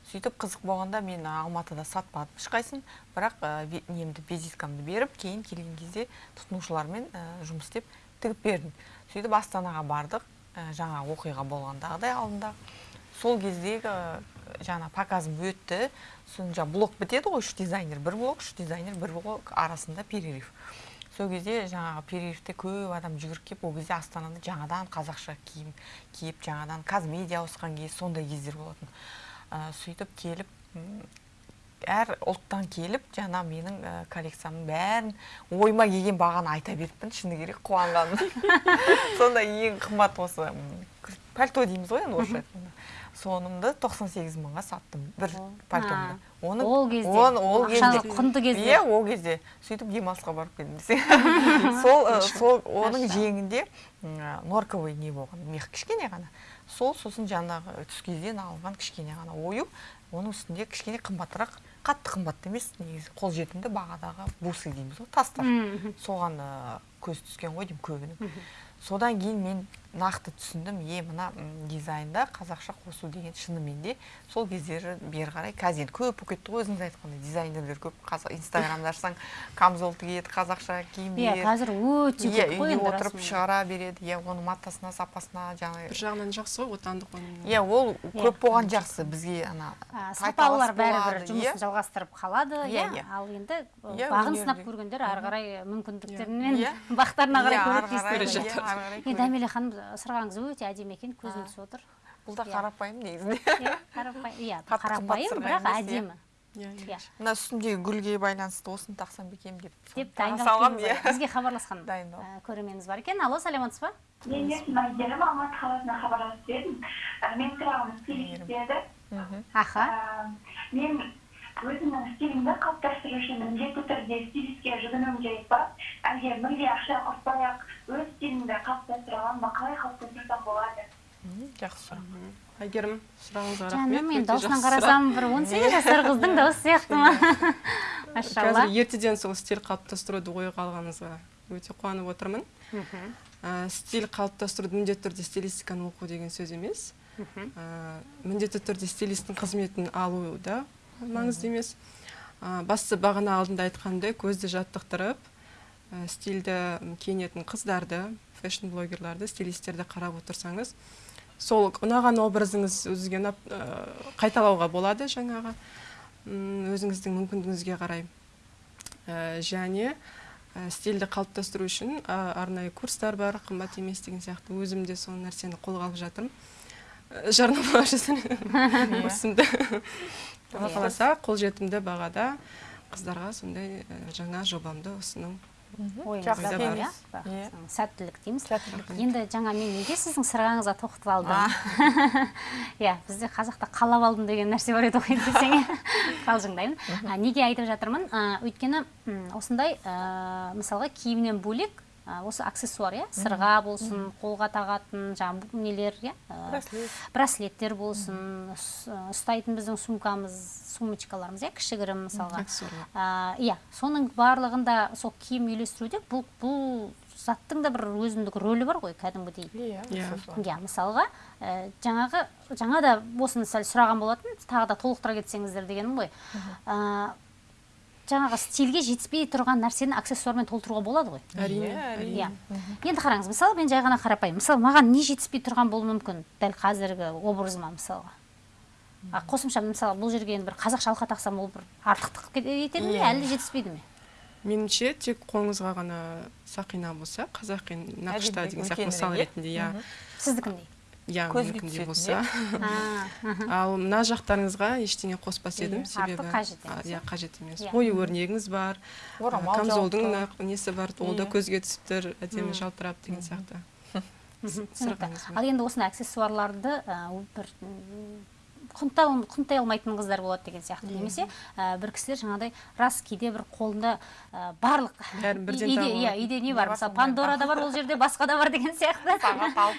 [SPEAKER 2] Сөйтіп қызық болғанда мен алматыда сатпадым ешқайсысын бірақ ә, немді визиткамды беріп кейін келген кезде тұтынушылармен ә, жұмыс істеп тігіп бердім. Сөйтіп астанаға бардық. Ә, жаңа оқиға болғандағыдай алдында. Сол кездегі жаңа показым өтті. Сосын жаңа блок бітеді ғой үш дизайнер бір блок үш дизайнер бір блок арасында перерыв. Сол кезде жаңағы перерывте көп адам жүгіріп келіп ол кезде астанада жаңадан қазақша киім киіп жаңадан қазмедиа ауысқан кез сондай кездер болатын. Ә, сөйтіп келіп әр ұлттан келіп жаңа менің ә, коллекциямның бәрін ойыма келген бағаны айта беріппін шыны керек қуанғаным *laughs* сонда ең қымбат осы пальто дейміз ғой енді орысша айтқанда. Сонымды 98 мыңға саттым бір пальтомды
[SPEAKER 1] А, ол кезде,
[SPEAKER 2] оны- ол кезде.
[SPEAKER 1] құнды кезде.
[SPEAKER 2] иә ол кезде. Сөйтіп демалысқа барып келдім десең. *laughs* Сол сол оның жеңінде норковый не болған мех кішкене ғана. Сол сосын жаңағы түскиізден алынған кішкене ғана ою оның үстінде кішкене қымбатырақ қатты қымбат емес негізі қолжетімді бағадағы бусы дейміз ғой тастар. Соған көз түскен ғой деймін көбінің содан кейін мен нақты түсіндім е мына дизайнда қазақша қосу деген шынымен де сол кездері бері қарай қазір енді көп болып кетті ғой өзіңіз айтқандай дизайнерлер көп. Қазақ инстаграмды ашсаң камзол тігеді қазақша
[SPEAKER 1] иә
[SPEAKER 2] киімдер
[SPEAKER 1] қазір өте
[SPEAKER 2] иә
[SPEAKER 1] көп қой
[SPEAKER 2] үйде отырып шығара береді. Иә оның матасына сапасына жаңағы
[SPEAKER 3] бір жағынан жақсы ғой отандық өнім
[SPEAKER 2] иә ол
[SPEAKER 1] Иә.
[SPEAKER 2] көп болған жақсы. бізге ана
[SPEAKER 1] сапалылар бәрібір жұмысын
[SPEAKER 2] иә.
[SPEAKER 1] жалғастырып қалады.
[SPEAKER 2] Иә,
[SPEAKER 1] иә
[SPEAKER 2] иә.
[SPEAKER 1] ал енді
[SPEAKER 2] Иә,
[SPEAKER 1] бағын сынап көргендер ары қарай мүмкіндіктерінен
[SPEAKER 2] Иә. *laughs*
[SPEAKER 1] бақтарына қарай
[SPEAKER 2] Иә,
[SPEAKER 1] көреді
[SPEAKER 2] ары
[SPEAKER 1] дейсіз
[SPEAKER 2] қарай,
[SPEAKER 1] ғой.
[SPEAKER 2] Иә,
[SPEAKER 1] дәмеле ханым сырғаңыз өте әдемі екен көзім түсіп отыр.
[SPEAKER 2] Бұл да қарапайым негізінде.
[SPEAKER 1] Иә қарапайым иә бірақ әдемі.
[SPEAKER 3] иә.
[SPEAKER 2] Мына үстіндегі гүлге байланысты осыны тақсам ба екен деп
[SPEAKER 1] деп дайындалып
[SPEAKER 2] иә.
[SPEAKER 1] бізге хабарласқан
[SPEAKER 2] Дайындалып.
[SPEAKER 1] ә, көрерменіміз бар екен. Алло саламатсыз ба?
[SPEAKER 4] Мен есімім әйгерім алматы қаласынан хабарласып едім Ә, менің сұрағым
[SPEAKER 2] Мгм.
[SPEAKER 1] аха.
[SPEAKER 4] Ә, мен өзімнің стилімді қалыптастыру үшін міндетті түрде стилистке жүгінуім керек па? Әлде мүлде ақша құртпай ақ өз стилімді қалыптастыра аламын ба? Қалай қалыптастырсам болады?
[SPEAKER 2] Жақсы. Сұрақ
[SPEAKER 3] әйгерім сұрағыңызға
[SPEAKER 1] жаным
[SPEAKER 3] рахмет
[SPEAKER 1] мен даусынан қарасам бір он сегіз жасар қыздың дауысы сияқты ма? Машалла.
[SPEAKER 3] Қазір ертеден сол стиль қалыптастыруды ойға алғаныңызға өте қуанып отырмын. Ә, стиль қалыптастыруды міндетті түрде стилистиканы оқу деген сөз емес.
[SPEAKER 1] Мхм.
[SPEAKER 3] ә, міндетті түрде стилисттің қызметін алу да маңызды емес. Бастысы бағана алдында айтқандай көзді жаттықтырып ә, стильді киінетін қыздарды фэшн блогерларды стилистерді қарап отырсаңыз сол ұнаған образыңыз өзіңізге ұнап ә, қайталауға болады жаңағы. Өзіңіздің мүмкіндігіңізге қарай. Ә, және ә, стильді қалыптастыру үшін ә, арнайы курстар бар қымбат емес деген сияқты. Өзім де сол нәрсені қолға алып жатырмын. Жарнама жасаймын. Алла қаласа қолжетімді бағада қыздарға сондай жаңа жобамды ұсыну.
[SPEAKER 1] Иә?
[SPEAKER 2] Иә.
[SPEAKER 1] Сәттілік дейміз.
[SPEAKER 2] Сәттілік.
[SPEAKER 1] енді жаңа мен неге сіздің сырғаңызға тоқтап алдым *laughs* иә бізде қазақта қалап алдым деген нәрсе бар еді ғой десең. *laughs* Қалжыңдаймын. А, неге айтып жатырмын? Өйткені осындай мысалға киімнен бөлек осы аксессуар иә? Сырға болсын қолға тағатын жаңағы нелер иә?
[SPEAKER 2] Браслет.
[SPEAKER 1] браслеттер болсын ұс- ұстайтын біздің сумкамыз сумочкаларымыз иә? Кішігірім мысалға. Иә. Соның барлығында сол киім үйлестіруде бұл бұл заттың да бір өзіндік рөлі бар ғой кәдімгідей.
[SPEAKER 2] Иә
[SPEAKER 3] Иә.
[SPEAKER 1] иә мысалға ә, жаңағы жаңа да осыны сәл сұраған болатын тағы да толықтыра кетсеңіздер дегенім ғой. Ә, жаңағы стильге жетіспей тұрған нәрсені аксессуармен толтыруға болады ғой.
[SPEAKER 3] Әрине
[SPEAKER 2] Иә, әрине.
[SPEAKER 1] иә. Енді қараңыз мысалы мен жай ғана қарапайым. Мысалы маған не жетіспей тұрған болуы мүмкін? Дәл қазіргі образыма мысалға. А қосымша мысалы бұл жерге енді бір қазақша алқа тақсам ол бір артықтық етеді ме? Әлде жетіспейді ме?
[SPEAKER 3] Меніңше тек қолыңызға ғана сақина болса қазақи нақышта деген сияқты мысал ретінде иә.
[SPEAKER 1] Сіздікіндей.
[SPEAKER 3] Иә
[SPEAKER 2] түсетін,
[SPEAKER 3] болса. *laughs* ал мына жақтарыңызға ештеңе қоспас едім
[SPEAKER 2] Иә.
[SPEAKER 3] себебі а,
[SPEAKER 1] емес,
[SPEAKER 3] иә қажет емес.
[SPEAKER 1] Иә.
[SPEAKER 3] ою өрнегіңіз бар камзолдың несі бар ол да
[SPEAKER 2] Иә.
[SPEAKER 3] көзге түсіп тұр әдемі жалтырап деген сияқты.
[SPEAKER 1] Ал енді осындай аксессуарларды бір құнтай алмайтын қыздар болады деген сияқты немесе ә, бір кісілер жаңағыдай рас кейде бір қолында ә, барлық иә үйде не бар? Мысалы пандора да бар ол жерде басқа да бар деген сияқты.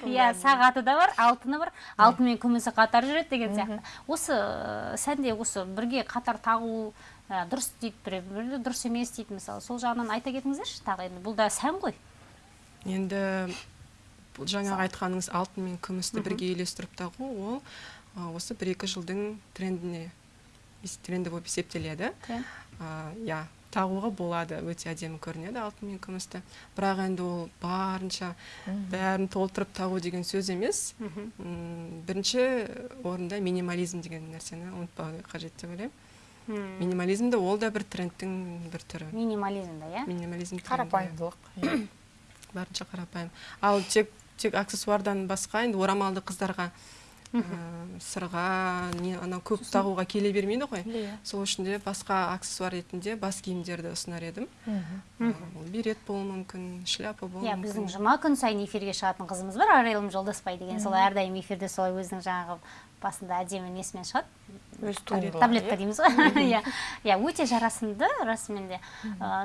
[SPEAKER 1] Иә сағаты да бар алтыны бар. Алтын мен күмісі қатар жүреді деген сияқты. Осы ә, сәнде осы бірге қатар тағу ә, дұрыс дейді біреу дұрыс емес дейді мысалы. Сол жағынан айта кетіңіздерші тағы енді бұл да сән ғой.
[SPEAKER 3] Енді бұл жаңағы айтқаныңыз алтын мен күмісті бірге үйлестіріп тағу ол осы бір екі жылдың трендіне тренді болып есептеледі. Иә тағуға болады өте әдемі көрінеді алтын мен күмісті. Бірақ енді ол барынша бәрін толтырып тағу деген сөз емес. Бірінші орында минимализм деген нәрсені ұмытпау қажет деп ойлаймын. Минимализм де ол да бір трендтің бір түрі.
[SPEAKER 1] Минимализмда иә?
[SPEAKER 3] Минимализм
[SPEAKER 2] қарапайымдылық. иә.
[SPEAKER 3] барынша қарапайым. Ал тек тек аксессуардан басқа енді орамалды қыздарға сырға не анау көп тағуға келе бермейді ғой.
[SPEAKER 2] Иә.
[SPEAKER 3] сол үшін де басқа аксессуар ретінде бас киімдерді ұсынар едім. Ол берет болуы мүмкін шляпа болуы
[SPEAKER 1] иә
[SPEAKER 3] мүмкін.
[SPEAKER 1] біздің жұма күн сайын эфирге шығатын қызымыз бар арайлым жолдасбай деген. Сол әрдайым эфирде солай өзінің жаңағы басында әдемі несімен шығады.
[SPEAKER 2] Өз
[SPEAKER 1] таблетка
[SPEAKER 2] иә.
[SPEAKER 1] дейміз ғой. *laughs* Иә. Иә өте жарасымды расымен де.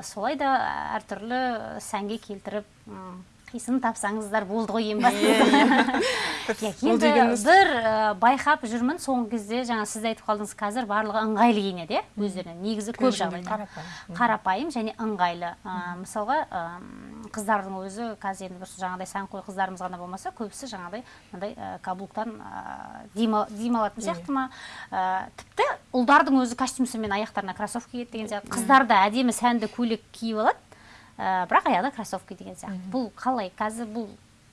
[SPEAKER 1] Солай да әртүрлі сәнге келтіріп м, қисын тапсаңыздар болды ғой ең бастысы *laughs* енді бір байқап жүрмін. Соңғы кезде жаңа сіз де айтып қалдыңыз қазір барлығы ыңғайлы киінеді иә өздеріне негізі көп жағдайда.
[SPEAKER 2] қарапайым.
[SPEAKER 1] және ыңғайлы. Мысалға қыздардың өзі қазір енді бір жаңағыдай сәнқой қыздарымыз ғана болмаса көбісі жаңағыдай мынандай каблуктан ә, дем алатын сияқты ма? Тіпті ұлдардың өзі костюмсымен аяқтарына кроссовка киеді деген сияқты. Қыздар да әдемі сәнді көйлек киіп алады. Ә, бірақ аяғында кроссовка деген сияқты. Бұл қалай? Қазір бұл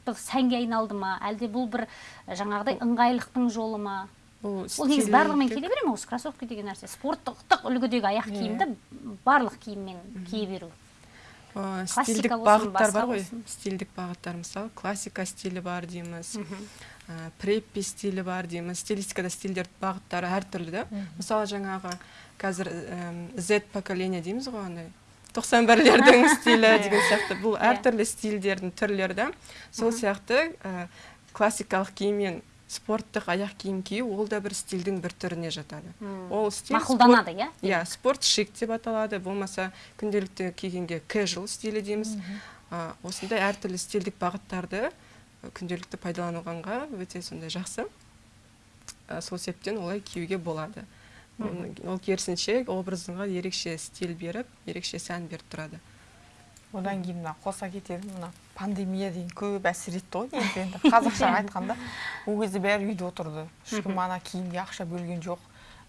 [SPEAKER 1] бір сәнге айналды ма? Әлде бұл бір жаңағыдай ыңғайлықтың жолы ма?
[SPEAKER 3] бұл
[SPEAKER 1] ол негізі барлығымен келе бере ма осы кроссовка деген нәрсе? Спорттық үлгідегі аяқ киімді барлық киіммен кие беру.
[SPEAKER 3] Ә,
[SPEAKER 1] Классика
[SPEAKER 3] стильдік бағыттар бар ғой. стильдік бағыттар мысалы классика стилі бар дейміз. Ә, преппи стилі бар дейміз. Стилистикада стильдер бағыттары әртүрлі да. Мысалы жаңағы қазір әм, z поколение дейміз ғой андай тоқсан бірлердің *laughs* стилі деген сияқты. Бұл
[SPEAKER 1] Иә.
[SPEAKER 3] әртүрлі стильдердің түрлері да сол сияқты ә, классикалық киім мен спорттық аяқ киім кию ол да бір стильдің бір түріне жатады. Ол стиль
[SPEAKER 1] мақұлданады иә?
[SPEAKER 3] Иә спорт шик деп аталады. Болмаса күнделікті кигенге casual стилі дейміз. А, осындай әртүрлі стильдік бағыттарды күнделікті пайдаланғанға өте сондай жақсы. А, сол себептен олай киюге болады. Ол- керісінше образыңа ерекше стиль беріп ерекше сән беріп тұрады.
[SPEAKER 2] Одан кейін мына қоса кететін мына пандемия деген көп әсер етті ғой негізі енді қазақша *laughs* айтқанда. Ол кезде бәрі үйде отырды. Ешкім ана киімге ақша бөлген жоқ.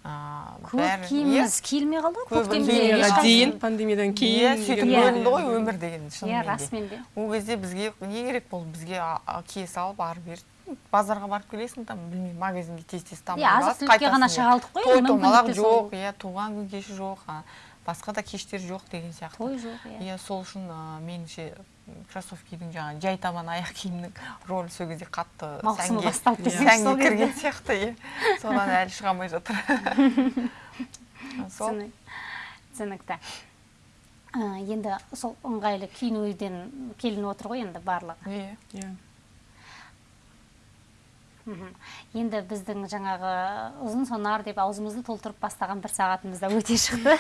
[SPEAKER 1] Көп
[SPEAKER 2] бәрі-
[SPEAKER 1] киіміміз киілмей қалды ғой
[SPEAKER 3] дейін. пандемиядан
[SPEAKER 2] иә
[SPEAKER 3] кейін
[SPEAKER 2] сөйтіп
[SPEAKER 1] Иә.
[SPEAKER 2] бөлінді ғой өмір деген
[SPEAKER 1] иә
[SPEAKER 2] шынымен де.
[SPEAKER 1] расымен де.
[SPEAKER 2] Ол кезде бізге не керек болды бізге кие салып ары бері базарға барып келесің там білмеймін магазинге тез тез тамақ
[SPEAKER 1] иә азық түлікке ғана шағалдық қой
[SPEAKER 2] той
[SPEAKER 1] енді
[SPEAKER 2] томалақ жоқ иә туған күн кеші жоқ а, басқа да кештер жоқ деген сияқты.
[SPEAKER 1] Той жоқ иә.
[SPEAKER 2] Иә сол үшін меніңше кроссовкидің жаңағы жай табан аяқ киімнің рөлі сол кезде қатты
[SPEAKER 1] маусымы
[SPEAKER 2] сәнге- кірген сияқты иә. Содан әлі шыға алмай жатыр. *laughs* Сол.
[SPEAKER 1] Түсінік- түсінікті. Енді сол ыңғайлы киінуден келініп отыр ғой енді барлығы.
[SPEAKER 2] Иә.
[SPEAKER 3] Иә.
[SPEAKER 1] Енді біздің жаңағы ұзын сонар деп аузымызды толтырып бастаған бір сағатымыз да өте шықты.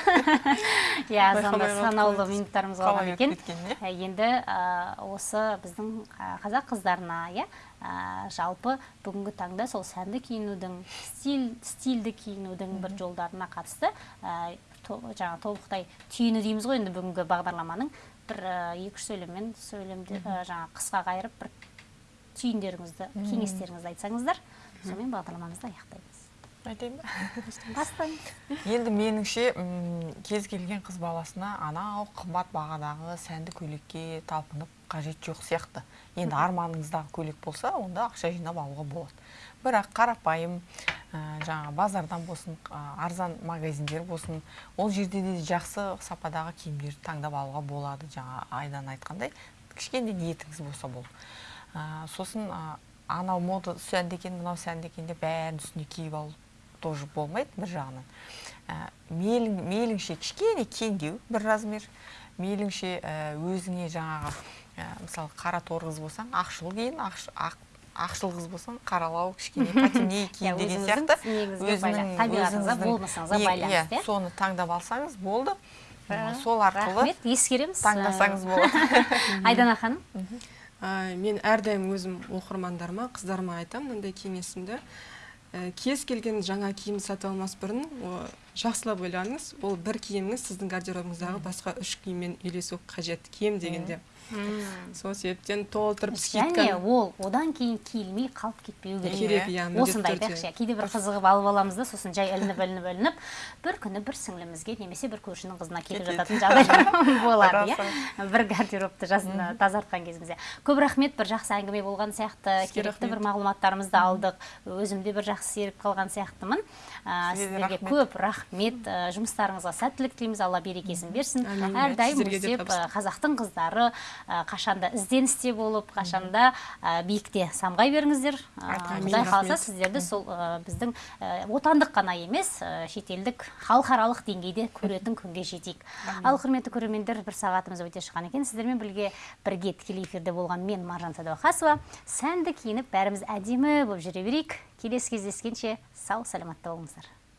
[SPEAKER 1] *laughs* Иә санаулы минуттарымыз қалған екен. Ә, енді ә, осы біздің ә, қазақ қыздарына иә жалпы бүгінгі таңда сол сәнді киінудің стиль стильді киінудің бір жолдарына қатысты жаңа толықтай түйіні дейміз ғой енді бүгінгі бағдарламаның. Бір екі үш сөйлеммен сөйлемді жаңа қысқа қайырып бір түйіндеріңізді кеңестеріңізді айтсаңыздар сонымен бағдарламамызды аяқтаймыз.
[SPEAKER 2] Айтайын ба?
[SPEAKER 1] Бастаңыз
[SPEAKER 2] енді меніңше кез келген қыз баласына анау қымбат бағадағы сәнді көйлекке талпынып қажет жоқ сияқты. Енді арманыңыздағы көйлек болса онда ақша жинап алуға болады. Бірақ қарапайым ә, жаңағы базардан болсын ә, арзан магазиндер болсын ол жерде де жақсы сападағы киімдерді таңдап алуға болады. Жаңа айдан айтқандай кішкене ниетіңіз болса болды. Ә, сосын ә, анау мода сәнді екен мынау сәнді екен деп бәрін үстіне киіп алу тоже болмайды бір жағынан. Ә, мейлің, мейліңше кішкене кеңдеу бір размер мейліңше ә, өзіңе жаңағы ә, мысалы қара торы қыз болсаң ақшыл киін ақш- ақ, ақшыл қыз болсаң қаралау кішкене *laughs* потемнее
[SPEAKER 1] Иә,
[SPEAKER 2] киін деген сияқты.
[SPEAKER 1] байланыс- табиғатыңызға, болмысыңызға байланысты, иә?
[SPEAKER 2] соны таңдап алсаңыз болды. Сол арқылы
[SPEAKER 1] рахмет. Ескереміз.
[SPEAKER 2] таңдасаңыз *laughs* болады.
[SPEAKER 1] Айдана ханым.
[SPEAKER 3] Ә, мен әрдайым өзім оқырмандарыма қыздарыма айтамын мынандай кеңесімді. Ә, кез келген жаңа киім сатып алмас бұрын о, жақсылап ойланыңыз ол бір киіміңіз сіздің гардеробыңыздағы басқа үш киіммен үйлесу қажет. Кем дегенде. Сол себептен толтырып
[SPEAKER 1] және ол одан кейін киілмей қалып кетпеу керек.
[SPEAKER 3] Керек иә
[SPEAKER 1] осындай айтайықшы иә кейде бір қызығып алып аламыз да сосын жай ілініп ілініп ілініп бір күні бір сіңлімізге немесе бір көршінің қызына кетіп жататын жағдай *laughs* болады иә? бір гардеробты тазартқан кезімізде. Көп рахмет бір жақсы әңгіме болған сияқты. Керекті бір мағлұматтарымызды алдық. Өзім де бір жақсы серік қалған сияқтымын. Сіздерге көп рахмет. Жұмыстарыңызға сәттілік тілейміз. Алла берекесін берсін. Әрдайым өсеп қазақтың қыздары қашанда ізденісте болып қашанда ә, биікте самғай беріңіздер.
[SPEAKER 2] Рахмет.
[SPEAKER 1] құдай қаласа сіздерді сол біздің отандық қана емес шетелдік халықаралық деңгейде көретін күнге жетейік. Ал құрметті көрермендер бір сағатымыз өте шыққан екен. Сіздермен бірге бірге тікелей эфирде болған мен маржан сәдуақасова. Сәнді киініп бәріміз әдемі болып жүре берейік. Келесі кездескенше сау саламатта болыңыздар.